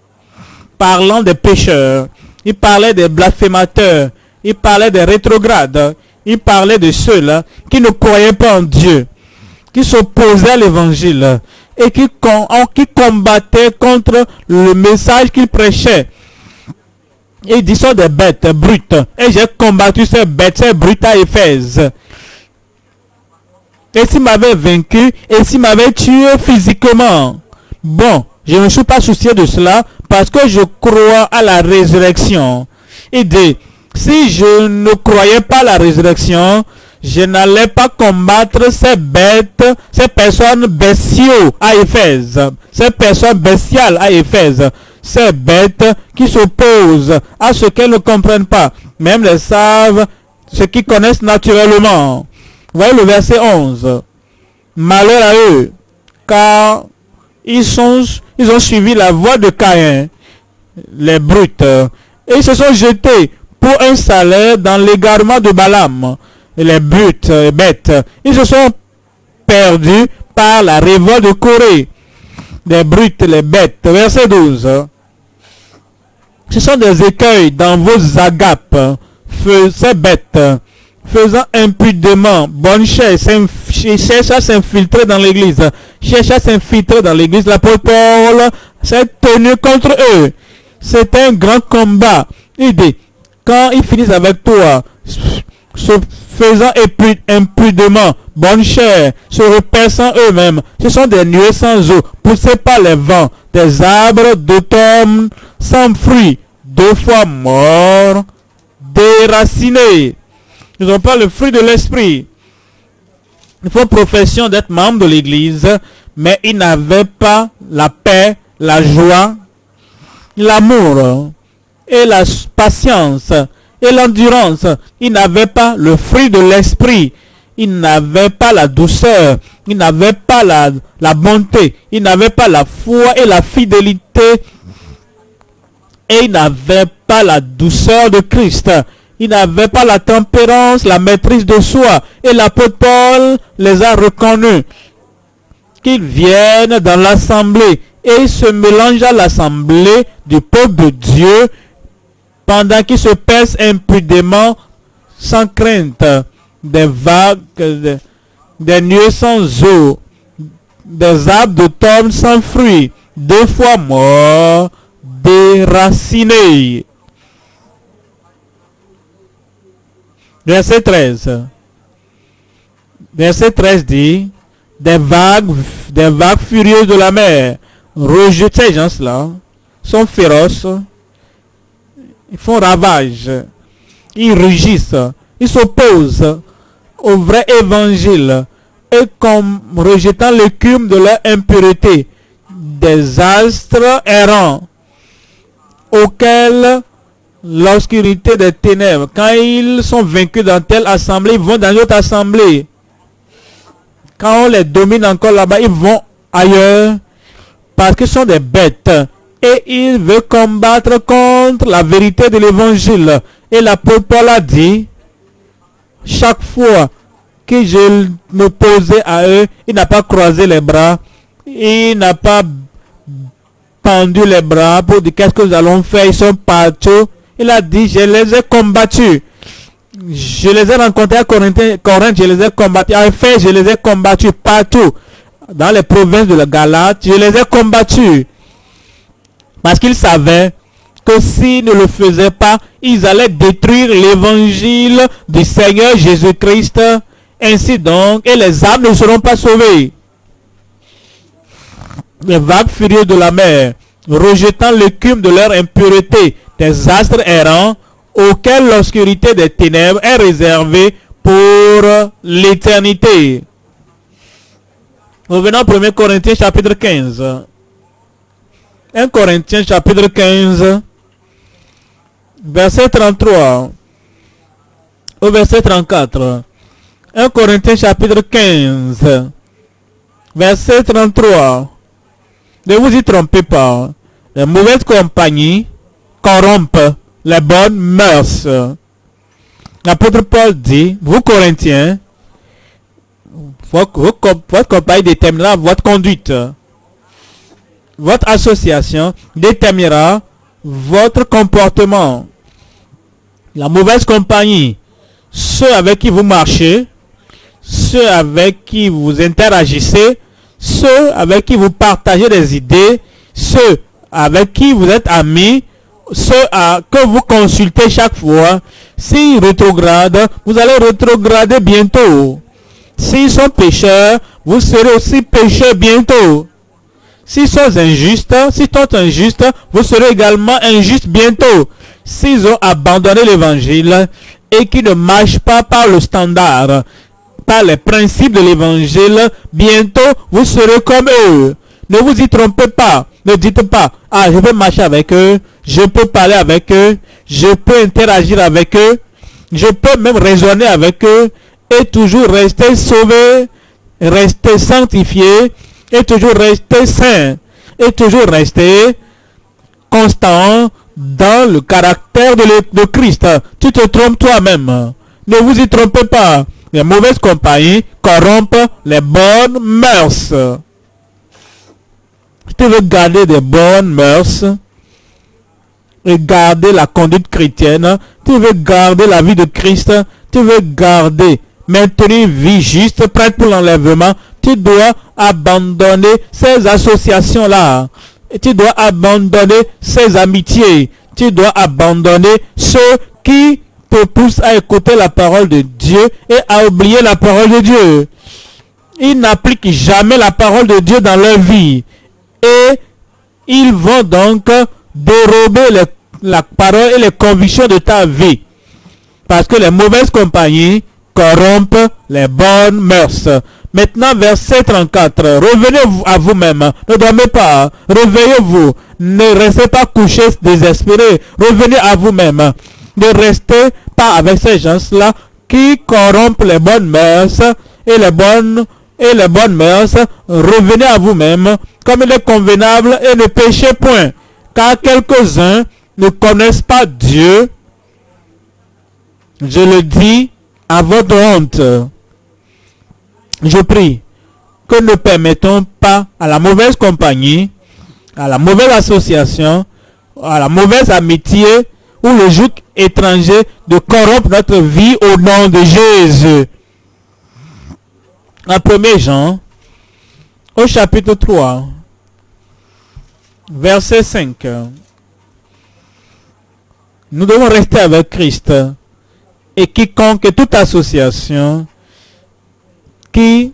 parlant des pécheurs, il parlait des blasphémateurs, il parlait des rétrogrades, il parlait de ceux-là qui ne croyaient pas en Dieu, qui s'opposaient à l'évangile et qui, qui combattaient contre le message qu'il prêchait. Il dit des bêtes brutes. Et j'ai combattu ces bêtes, ces brutes à Éphèse. Et s'il m'avait vaincu, et s'il m'avait tué physiquement. Bon, je ne suis pas soucié de cela parce que je crois à la résurrection. Il dit, si je ne croyais pas la résurrection, je n'allais pas combattre ces bêtes, ces personnes bestiaux à Éphèse, ces personnes bestiales à Éphèse, ces bêtes qui s'opposent à ce qu'elles ne comprennent pas, même les savent, ce qu'ils connaissent naturellement. Voyez le verset 11. Malheur à eux, car ils, sont, ils ont suivi la voie de Caïn, les brutes, et ils se sont jetés pour un salaire dans l'égarement de Balaam. Les buts, les bêtes, ils se sont perdus par la révolte de Corée. Les brutes, les bêtes. Verset 12. Ce sont des écueils dans vos agapes, ces bêtes, faisant impudemment bonne chair, cherchent à s'infiltrer dans l'église, cherchent à s'infiltrer dans l'église. L'apôtre Paul s'est tenu contre eux. C'est un grand combat. Il dit, quand ils finissent avec toi, se faisant impudemment, bonne chair, se repaissant eux-mêmes, ce sont des nuées sans eau, poussées par les vents, des arbres d'automne sans fruits, deux fois morts, déracinés. Ils n'ont pas le fruit de l'esprit. Ils font profession d'être membres de l'église, mais ils n'avaient pas la paix, la joie, l'amour et la patience et l'endurance. Il n'avait pas le fruit de l'esprit. Il n'avait pas la douceur. Il n'avait pas la, bonté. Il n'avait pas la foi et la fidélité. Et il n'avait pas la douceur de Christ. Il n'avait pas la tempérance, la maîtrise de soi. Et l'apôtre Paul les a reconnus. Qu'ils viennent dans l'assemblée et se mélangent à l'assemblée du peuple de Dieu pendant qu'ils se pèsent impudemment sans crainte des vagues, des, nuées sans eau, des arbres d'automne sans fruits, deux fois morts, déracinés. Verset 13. Verset 13 dit, des vagues, des vagues furieuses de la mer, rejettent ces gens-là, sont féroces, ils font ravage, ils rugissent, ils s'opposent au vrai évangile. Et comme rejetant l'écume de leur impureté, des astres errants auxquels l'obscurité des ténèbres, quand ils sont vaincus dans telle assemblée, ils vont dans une autre assemblée. Quand on les domine encore là-bas, ils vont ailleurs parce qu'ils sont des bêtes et il veut combattre contre la vérité de l'évangile. Et l'apôtre Paul a dit, chaque fois que je me posais à eux, il n'a pas croisé les bras, il n'a pas pendu les bras pour dire qu'est-ce que nous allons faire, ils sont partout. Il a dit, je les ai combattus. Je les ai rencontrés à Corinthe, je les ai combattus. En fait, je les ai combattus partout. Dans les provinces de la Galate, je les ai combattus. Parce qu'ils savaient que s'ils ne le faisaient pas, ils allaient détruire l'évangile du Seigneur Jésus-Christ. Ainsi donc, et les âmes ne seront pas sauvées. Les vagues furieuses de la mer, rejetant l'écume de leur impureté, des astres errants, auxquels l'obscurité des ténèbres est réservée pour l'éternité. Revenons au 1 Corinthiens chapitre 15. 1 Corinthiens chapitre 15, verset 33 au verset 34. 1 Corinthiens chapitre 15, verset 33. Ne vous y trompez pas. Les mauvaises compagnies corrompent les bonnes mœurs. L'apôtre Paul dit, vous Corinthiens, votre, compagnie déterminera votre conduite. Votre association déterminera votre comportement. La mauvaise compagnie, ceux avec qui vous marchez, ceux avec qui vous interagissez, ceux avec qui vous partagez des idées, ceux avec qui vous êtes amis, ceux à, que vous consultez chaque fois, s'ils rétrogradent, vous allez rétrograder bientôt. S'ils sont pécheurs, vous serez aussi pécheurs bientôt. S'ils sont injustes, s'ils sont injustes, vous serez également injustes bientôt. S'ils ont abandonné l'évangile et qui ne marchent pas par le standard, par les principes de l'évangile, bientôt vous serez comme eux. Ne vous y trompez pas. Ne dites pas, ah, je peux marcher avec eux, je peux parler avec eux, je peux interagir avec eux, je peux même raisonner avec eux et toujours rester sauvé, rester sanctifié et toujours rester saint et toujours rester constant dans le caractère de, de Christ. Tu te trompes toi-même. Ne vous y trompez pas. Les mauvaises compagnies corrompent les bonnes mœurs. Si tu veux garder des bonnes mœurs et garder la conduite chrétienne, tu veux garder la vie de Christ, tu veux garder, maintenir vie juste, prête pour l'enlèvement, tu dois abandonner ces associations-là. Tu dois abandonner ces amitiés. Tu dois abandonner ceux qui te poussent à écouter la parole de Dieu et à oublier la parole de Dieu. Ils n'appliquent jamais la parole de Dieu dans leur vie. Et ils vont donc dérober la parole et les convictions de ta vie. Parce que les mauvaises compagnies corrompent les bonnes mœurs. Maintenant, verset 34. Revenez à vous-même. Ne dormez pas. Réveillez-vous. Ne restez pas couchés désespérés. Revenez à vous-même. Ne restez pas avec ces gens-là qui corrompent les bonnes mœurs et les bonnes et les bonnes mœurs. Revenez à vous-même comme il est convenable et ne péchez point. Car quelques-uns ne connaissent pas Dieu. Je le dis à votre honte je prie que ne permettons pas à la mauvaise compagnie, à la mauvaise association, à la mauvaise amitié ou le joug étranger de corrompre notre vie au nom de Jésus. En 1 Jean, au chapitre 3, verset 5, nous devons rester avec Christ et quiconque toute association qui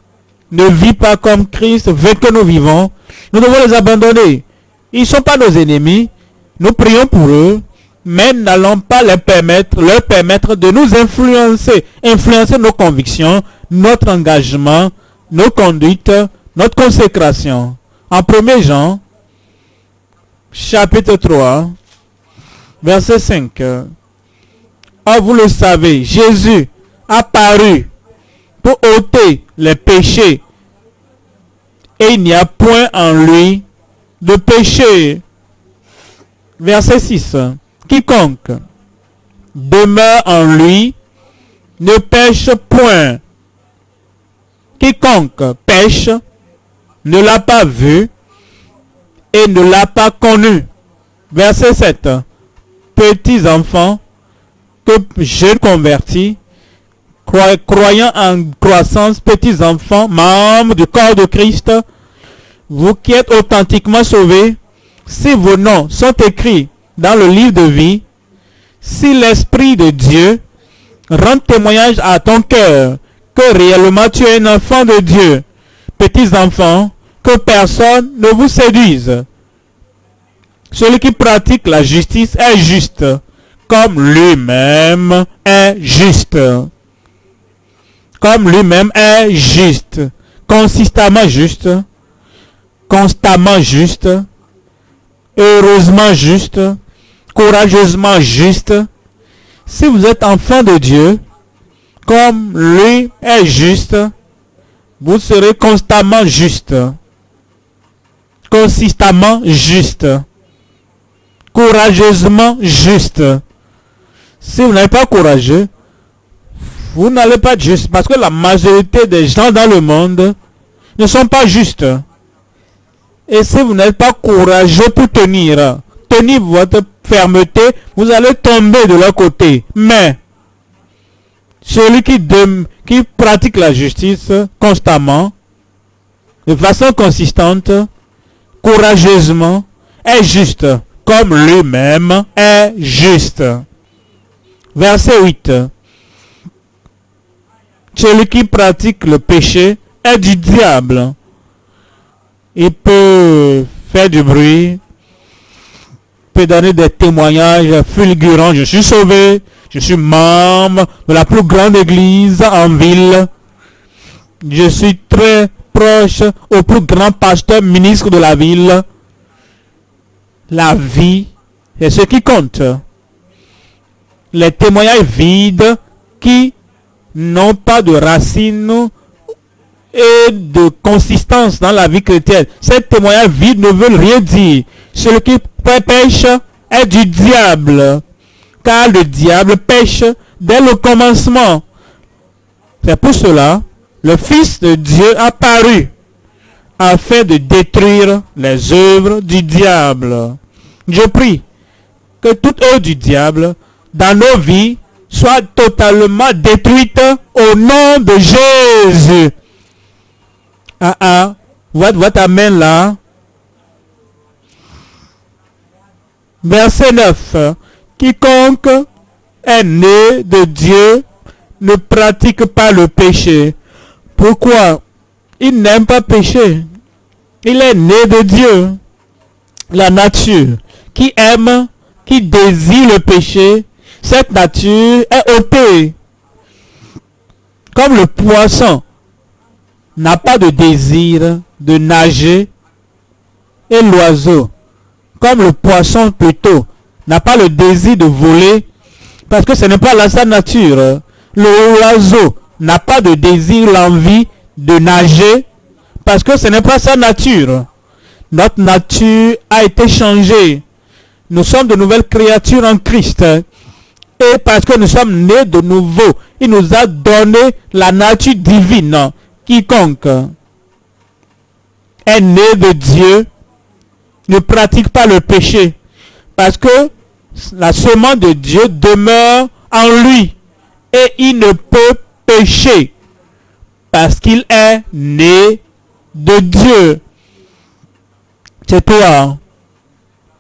ne vit pas comme Christ veut que nous vivons, nous devons les abandonner. Ils ne sont pas nos ennemis. Nous prions pour eux, mais n'allons pas leur permettre, leur permettre de nous influencer, influencer nos convictions, notre engagement, nos conduites, notre consécration. En 1 Jean, chapitre 3, verset 5. Or, vous le savez, Jésus a paru pour ôter les péchés. Et il n'y a point en lui de péché. Verset 6. Quiconque demeure en lui ne pêche point. Quiconque pêche ne l'a pas vu et ne l'a pas connu. Verset 7. Petits enfants, que jeunes convertis, croyants en croissance, petits enfants, membres du corps de Christ, vous qui êtes authentiquement sauvés, si vos noms sont écrits dans le livre de vie, si l'Esprit de Dieu rend témoignage à ton cœur que réellement tu es un enfant de Dieu, petits enfants, que personne ne vous séduise. Celui qui pratique la justice est juste, comme lui-même est juste. Comme lui-même est juste, consistamment juste, constamment juste, heureusement juste, courageusement juste. Si vous êtes enfant de Dieu, comme lui est juste, vous serez constamment juste, consistamment juste, courageusement juste. Si vous n'êtes pas courageux, vous n'allez pas être juste parce que la majorité des gens dans le monde ne sont pas justes. Et si vous n'êtes pas courageux pour tenir, tenir votre fermeté, vous allez tomber de leur côté. Mais celui qui, qui pratique la justice constamment, de façon consistante, courageusement, est juste, comme lui-même est juste. Verset 8. Celui qui pratique le péché est du diable. Il peut faire du bruit, peut donner des témoignages fulgurants. Je suis sauvé, je suis membre de la plus grande église en ville. Je suis très proche au plus grand pasteur ministre de la ville. La vie, c'est ce qui compte. Les témoignages vides qui n'ont pas de racines et de consistance dans la vie chrétienne. Ces témoignages vides ne veulent rien dire. Celui qui pêche est du diable car le diable pêche dès le commencement. C'est pour cela, le Fils de Dieu apparu afin de détruire les œuvres du diable. Je prie que toute œuvre du diable dans nos vies soit totalement détruite au nom de Jésus. Ah ah, votre, votre amen là? Verset 9. Quiconque est né de Dieu ne pratique pas le péché. Pourquoi? Il n'aime pas pécher. Il est né de Dieu. La nature qui aime, qui désire le péché, cette nature est ôtée. Comme le poisson n'a pas de désir de nager et l'oiseau, comme le poisson plutôt, n'a pas le désir de voler parce que ce n'est pas la sa nature. L'oiseau n'a pas de désir, l'envie de nager parce que ce n'est pas sa nature. Notre nature a été changée. Nous sommes de nouvelles créatures en Christ. Et parce que nous sommes nés de nouveau, il nous a donné la nature divine. Quiconque est né de Dieu ne pratique pas le péché. Parce que la semence de Dieu demeure en lui et il ne peut pécher parce qu'il est né de Dieu. C'est toi.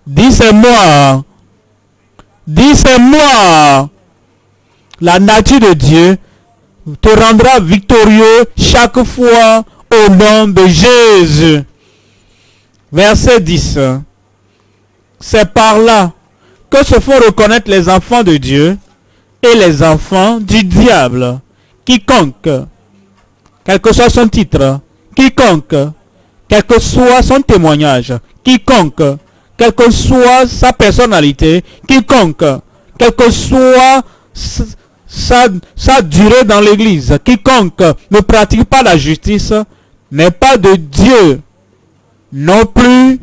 Dis c'est moi. Dis c'est moi. La nature de Dieu te rendra victorieux chaque fois au nom de Jésus. Verset 10. C'est par là que se font reconnaître les enfants de Dieu et les enfants du diable. Quiconque, quel que soit son titre, quiconque, quel que soit son témoignage, quiconque, quelle que soit sa personnalité, quiconque, quelle que soit sa, durée dans l'église, quiconque ne pratique pas la justice, n'est pas de Dieu, non plus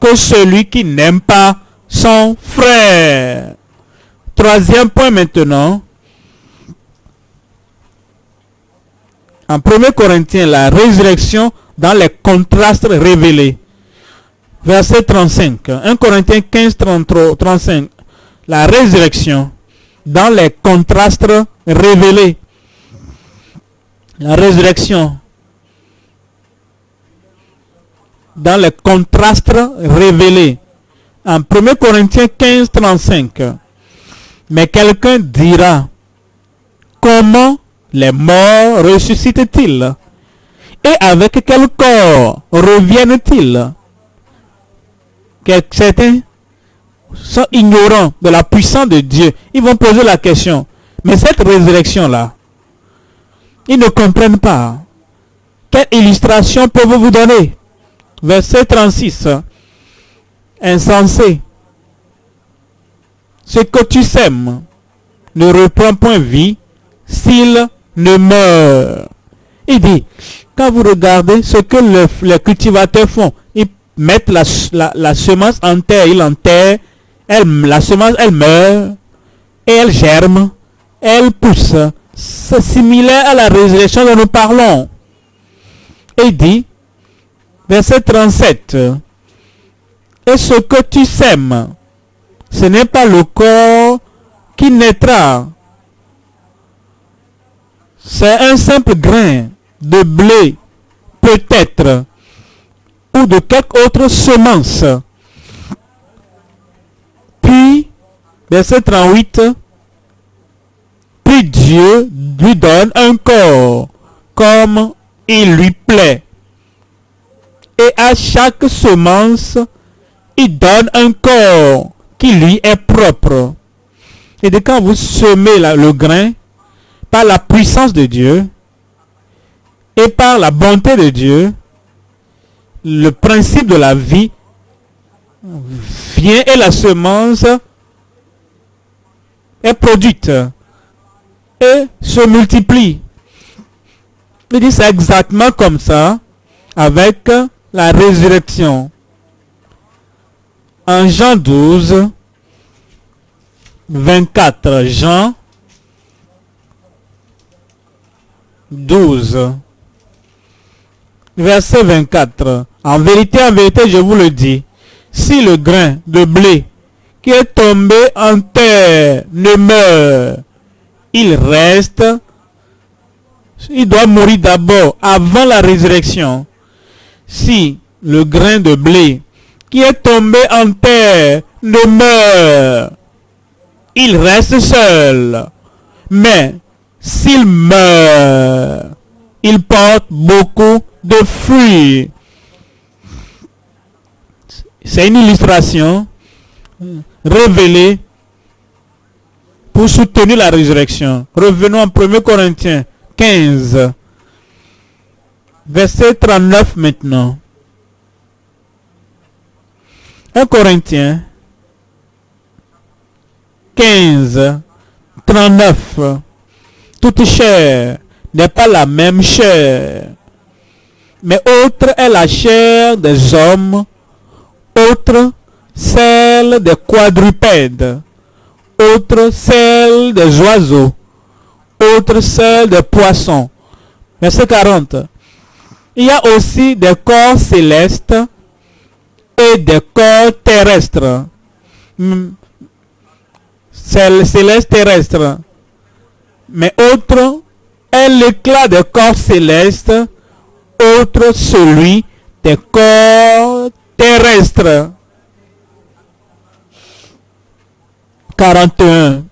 que celui qui n'aime pas son frère. Troisième point maintenant. En 1 Corinthiens, la résurrection dans les contrastes révélés. Verset 35. 1 Corinthiens 15, 35. La résurrection dans les contrastes révélés. La résurrection. Dans les contrastes révélés. En 1 Corinthiens 15, 35. Mais quelqu'un dira, comment les morts ressuscitent-ils? Et avec quel corps reviennent-ils? Certains sont ignorants de la puissance de Dieu. Ils vont poser la question, mais cette résurrection-là, ils ne comprennent pas. Quelle illustration peuvent vous donner? Verset 36. Insensé. Ce que tu sèmes ne reprend point vie s'il ne meurt. Il dit, quand vous regardez ce que les cultivateurs font, mettent la, la, semence en terre, ils enterrent, elle, la semence, elle meurt, et elle germe, elle pousse. C'est similaire à la résurrection dont nous parlons. Et il dit, verset 37, et ce que tu sèmes, ce n'est pas le corps qui naîtra, c'est un simple grain de blé, peut-être, ou de quelque autre semence. Puis, verset 38, puis Dieu lui donne un corps comme il lui plaît. Et à chaque semence, il donne un corps qui lui est propre. Et de quand vous semez le grain, par la puissance de Dieu et par la bonté de Dieu, le principe de la vie vient et la semence est produite et se multiplie. Il dit c'est exactement comme ça avec la résurrection. En Jean 12, 24, Jean 12, verset 24. En vérité, en vérité, je vous le dis, si le grain de blé qui est tombé en terre ne meurt, il reste, il doit mourir d'abord avant la résurrection. Si le grain de blé qui est tombé en terre ne meurt, il reste seul. Mais s'il meurt, il porte beaucoup de fruits. C'est une illustration révélée pour soutenir la résurrection. Revenons en 1 Corinthiens 15, verset 39 maintenant. 1 Corinthiens 15, 39 toute chair n'est pas la même chair. Mais autre est la chair des hommes, autre celle des quadrupèdes, autre celle des oiseaux, autre celle des poissons. Verset 40. Il y a aussi des corps célestes et des corps terrestres. Hmm. Céleste terrestre mais autre est l'éclat des corps célestes, autre celui des corps terrestres. 41.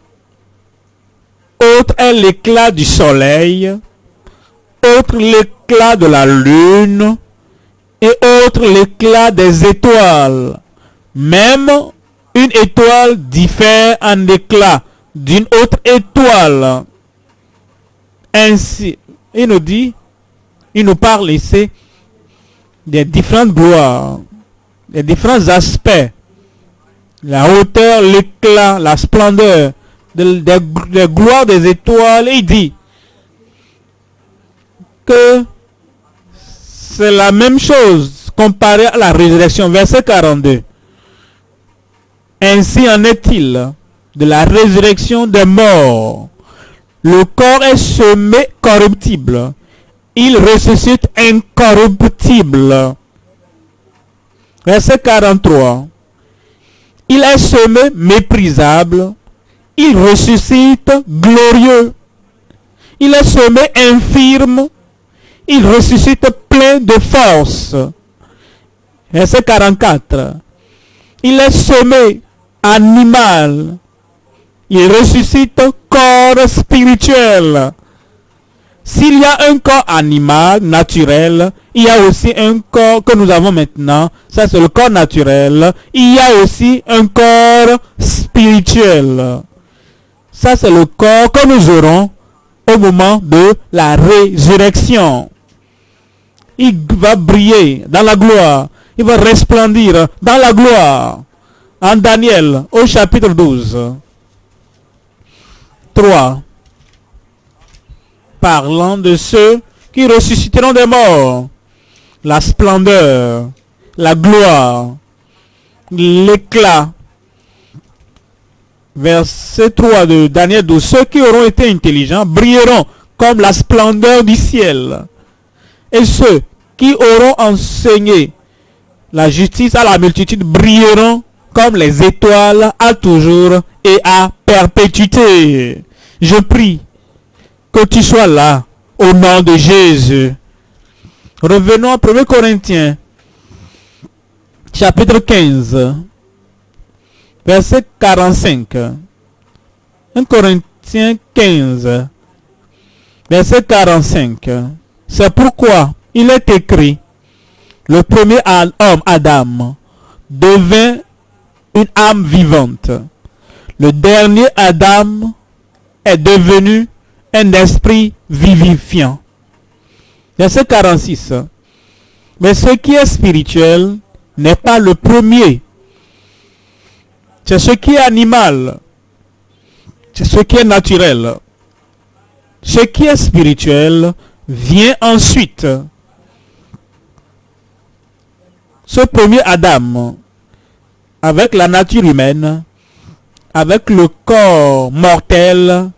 Autre est l'éclat du soleil, autre l'éclat de la lune, et autre l'éclat des étoiles. Même une étoile diffère en éclat d'une autre étoile. Ainsi, il nous dit, il nous parle ici des différentes gloires, des différents aspects, la hauteur, l'éclat, la splendeur, des, gloires des étoiles. Il dit que c'est la même chose comparé à la résurrection. Verset 42. Ainsi en est-il de la résurrection des morts. Le corps est semé corruptible. Il ressuscite incorruptible. Verset 43. Il est semé méprisable. il ressuscite glorieux. Il est semé infirme, il ressuscite plein de force. Verset 44. Il est semé animal, il ressuscite corps spirituel. S'il y a un corps animal, naturel, il y a aussi un corps que nous avons maintenant. Ça, c'est le corps naturel. Il y a aussi un corps spirituel. Ça, c'est le corps que nous aurons au moment de la résurrection. Il va briller dans la gloire. Il va resplendir dans la gloire. En Daniel, au chapitre 12. 3 parlant de ceux qui ressusciteront des morts. La splendeur, la gloire, l'éclat. Verset 3 de Daniel 12. Ceux qui auront été intelligents brilleront comme la splendeur du ciel. Et ceux qui auront enseigné la justice à la multitude brilleront comme les étoiles à toujours et à perpétuité. Je prie que tu sois là au nom de Jésus. Revenons à 1 Corinthiens, chapitre 15, verset 45. 1 Corinthiens 15, verset 45. C'est pourquoi il est écrit, le premier homme, Adam, devint une âme vivante. Le dernier Adam est devenu un esprit vivifiant. Verset 46. Mais ce qui est spirituel n'est pas le premier. C'est ce qui est animal. C'est ce qui est naturel. Ce qui est spirituel vient ensuite. Ce premier Adam, avec la nature humaine, avec le corps mortel,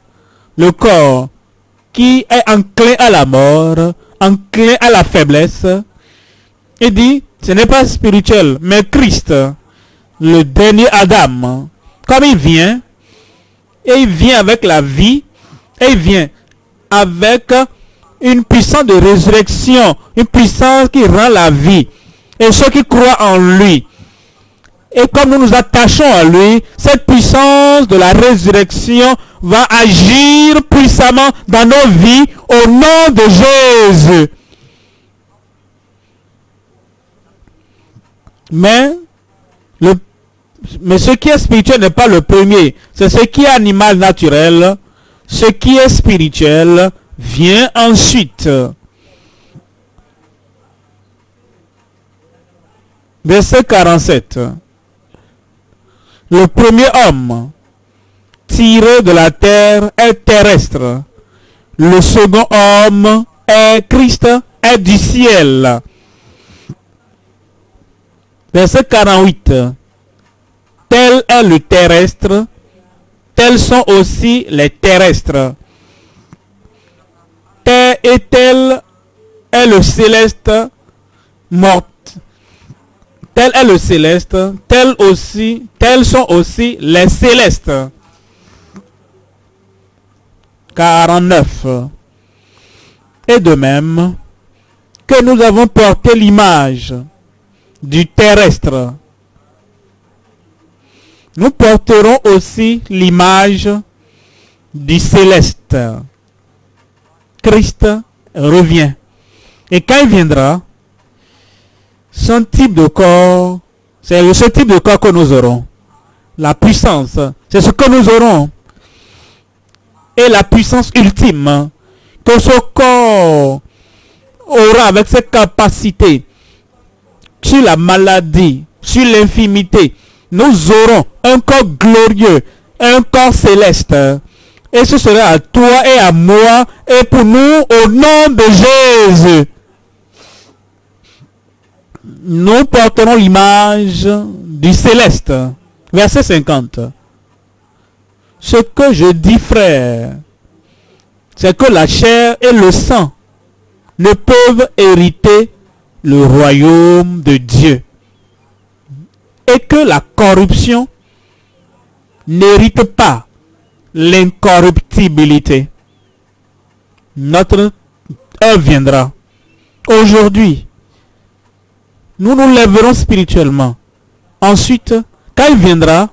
le corps qui est enclin à la mort, enclin à la faiblesse, et dit, ce n'est pas spirituel, mais Christ, le dernier Adam, comme il vient, et il vient avec la vie, et il vient avec une puissance de résurrection, une puissance qui rend la vie. Et ceux qui croient en lui, et comme nous nous attachons à lui, cette puissance de la résurrection va agir puissamment dans nos vies au nom de Jésus. Mais, ce qui est spirituel n'est pas le premier. C'est ce qui est animal naturel. Ce qui est spirituel vient ensuite. Verset 47. Le premier homme tiré de la terre est terrestre. Le second homme est Christ, est du ciel. Verset 48. Tel est le terrestre, tels sont aussi les terrestres. Tel et tel est le céleste mort tel est le céleste, tel aussi, tels sont aussi les célestes. 49. Et de même que nous avons porté l'image du terrestre, nous porterons aussi l'image du céleste. Christ revient. Et quand il viendra, son type de corps, c'est ce type de corps que nous aurons. La puissance, c'est ce que nous aurons. Et la puissance ultime que ce corps aura avec ses capacités sur la maladie, sur l'infimité. Nous aurons un corps glorieux, un corps céleste. Et ce sera à toi et à moi et pour nous au nom de Jésus nous porterons l'image du céleste. Verset 50. Ce que je dis, frère, c'est que la chair et le sang ne peuvent hériter le royaume de Dieu. Et que la corruption n'hérite pas l'incorruptibilité. Notre heure viendra. Aujourd'hui, nous nous lèverons spirituellement. Ensuite, quand il viendra,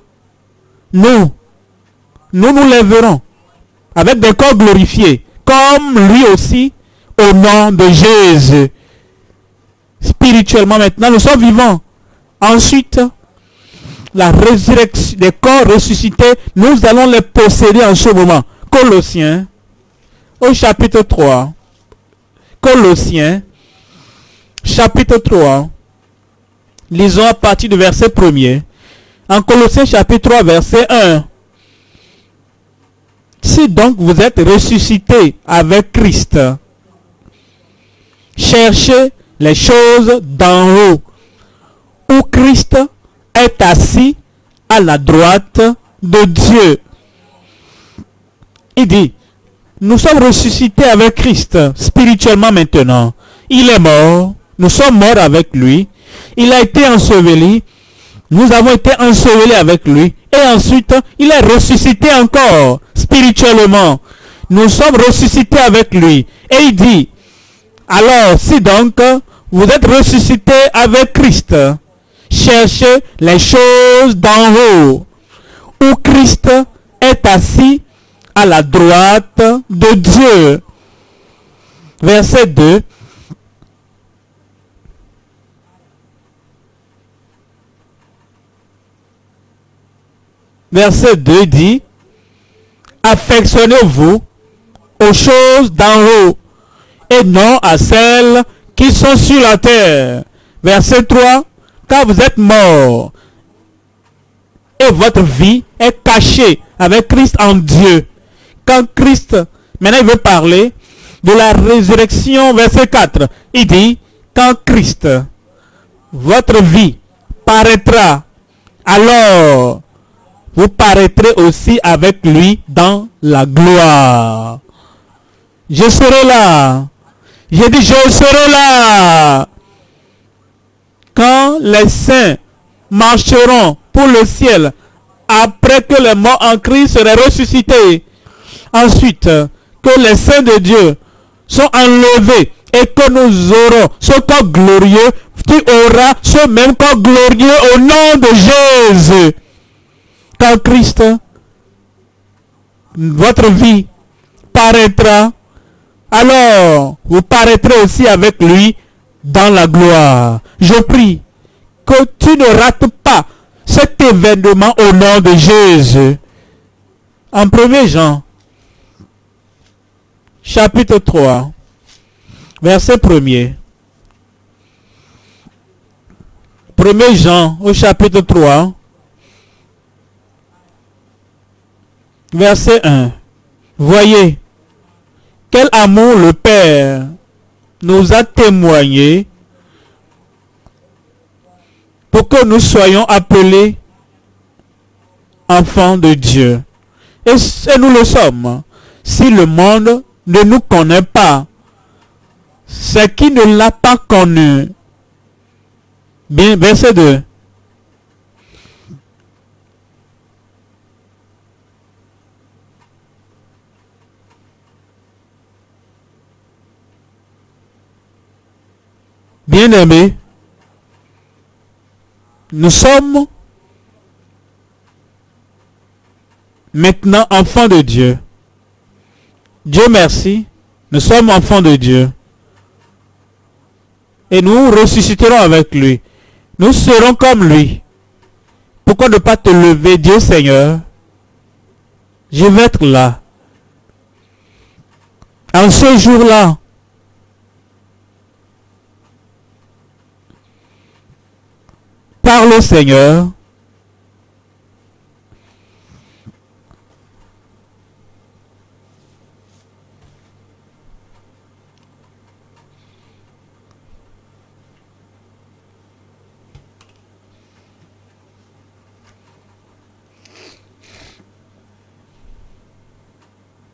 nous, nous nous lèverons avec des corps glorifiés, comme lui aussi, au nom de Jésus. Spirituellement maintenant, nous sommes vivants. Ensuite, la résurrection des corps ressuscités, nous allons les posséder en ce moment. Colossiens, au chapitre 3. Colossiens, chapitre 3. Lisons à partir du verset 1er. En Colossiens chapitre 3, verset 1. Si donc vous êtes ressuscité avec Christ, cherchez les choses d'en haut, où Christ est assis à la droite de Dieu. Il dit, nous sommes ressuscités avec Christ spirituellement maintenant. Il est mort, nous sommes morts avec lui. Il a été enseveli, nous avons été ensevelis avec lui. Et ensuite, il est ressuscité encore spirituellement. Nous sommes ressuscités avec lui. Et il dit, alors si donc vous êtes ressuscités avec Christ, cherchez les choses d'en haut, où Christ est assis à la droite de Dieu. Verset 2. Verset 2 dit, affectionnez-vous aux choses d'en haut et non à celles qui sont sur la terre. Verset 3, car vous êtes mort et votre vie est cachée avec Christ en Dieu. Quand Christ, maintenant il veut parler de la résurrection, verset 4, il dit, quand Christ, votre vie paraîtra, alors vous paraîtrez aussi avec lui dans la gloire. Je serai là. J'ai dit, je serai là. Quand les saints marcheront pour le ciel, après que les morts en Christ seraient ressuscités, ensuite que les saints de Dieu sont enlevés et que nous aurons ce corps glorieux, tu auras ce même corps glorieux au nom de Jésus. Quand Christ, votre vie paraîtra, alors vous paraîtrez aussi avec lui dans la gloire. Je prie que tu ne rates pas cet événement au nom de Jésus. En 1 Jean, chapitre 3, verset 1er. 1 Jean au chapitre 3, verset 1. Voyez, quel amour le Père nous a témoigné pour que nous soyons appelés enfants de Dieu. Et, nous le sommes. Si le monde ne nous connaît pas, c'est qui ne l'a pas connu. Bien, verset 2. Bien-aimés, nous sommes maintenant enfants de Dieu. Dieu merci, nous sommes enfants de Dieu. Et nous ressusciterons avec lui. Nous serons comme lui. Pourquoi ne pas te lever, Dieu Seigneur? Je vais être là. En ce jour-là, parle au Seigneur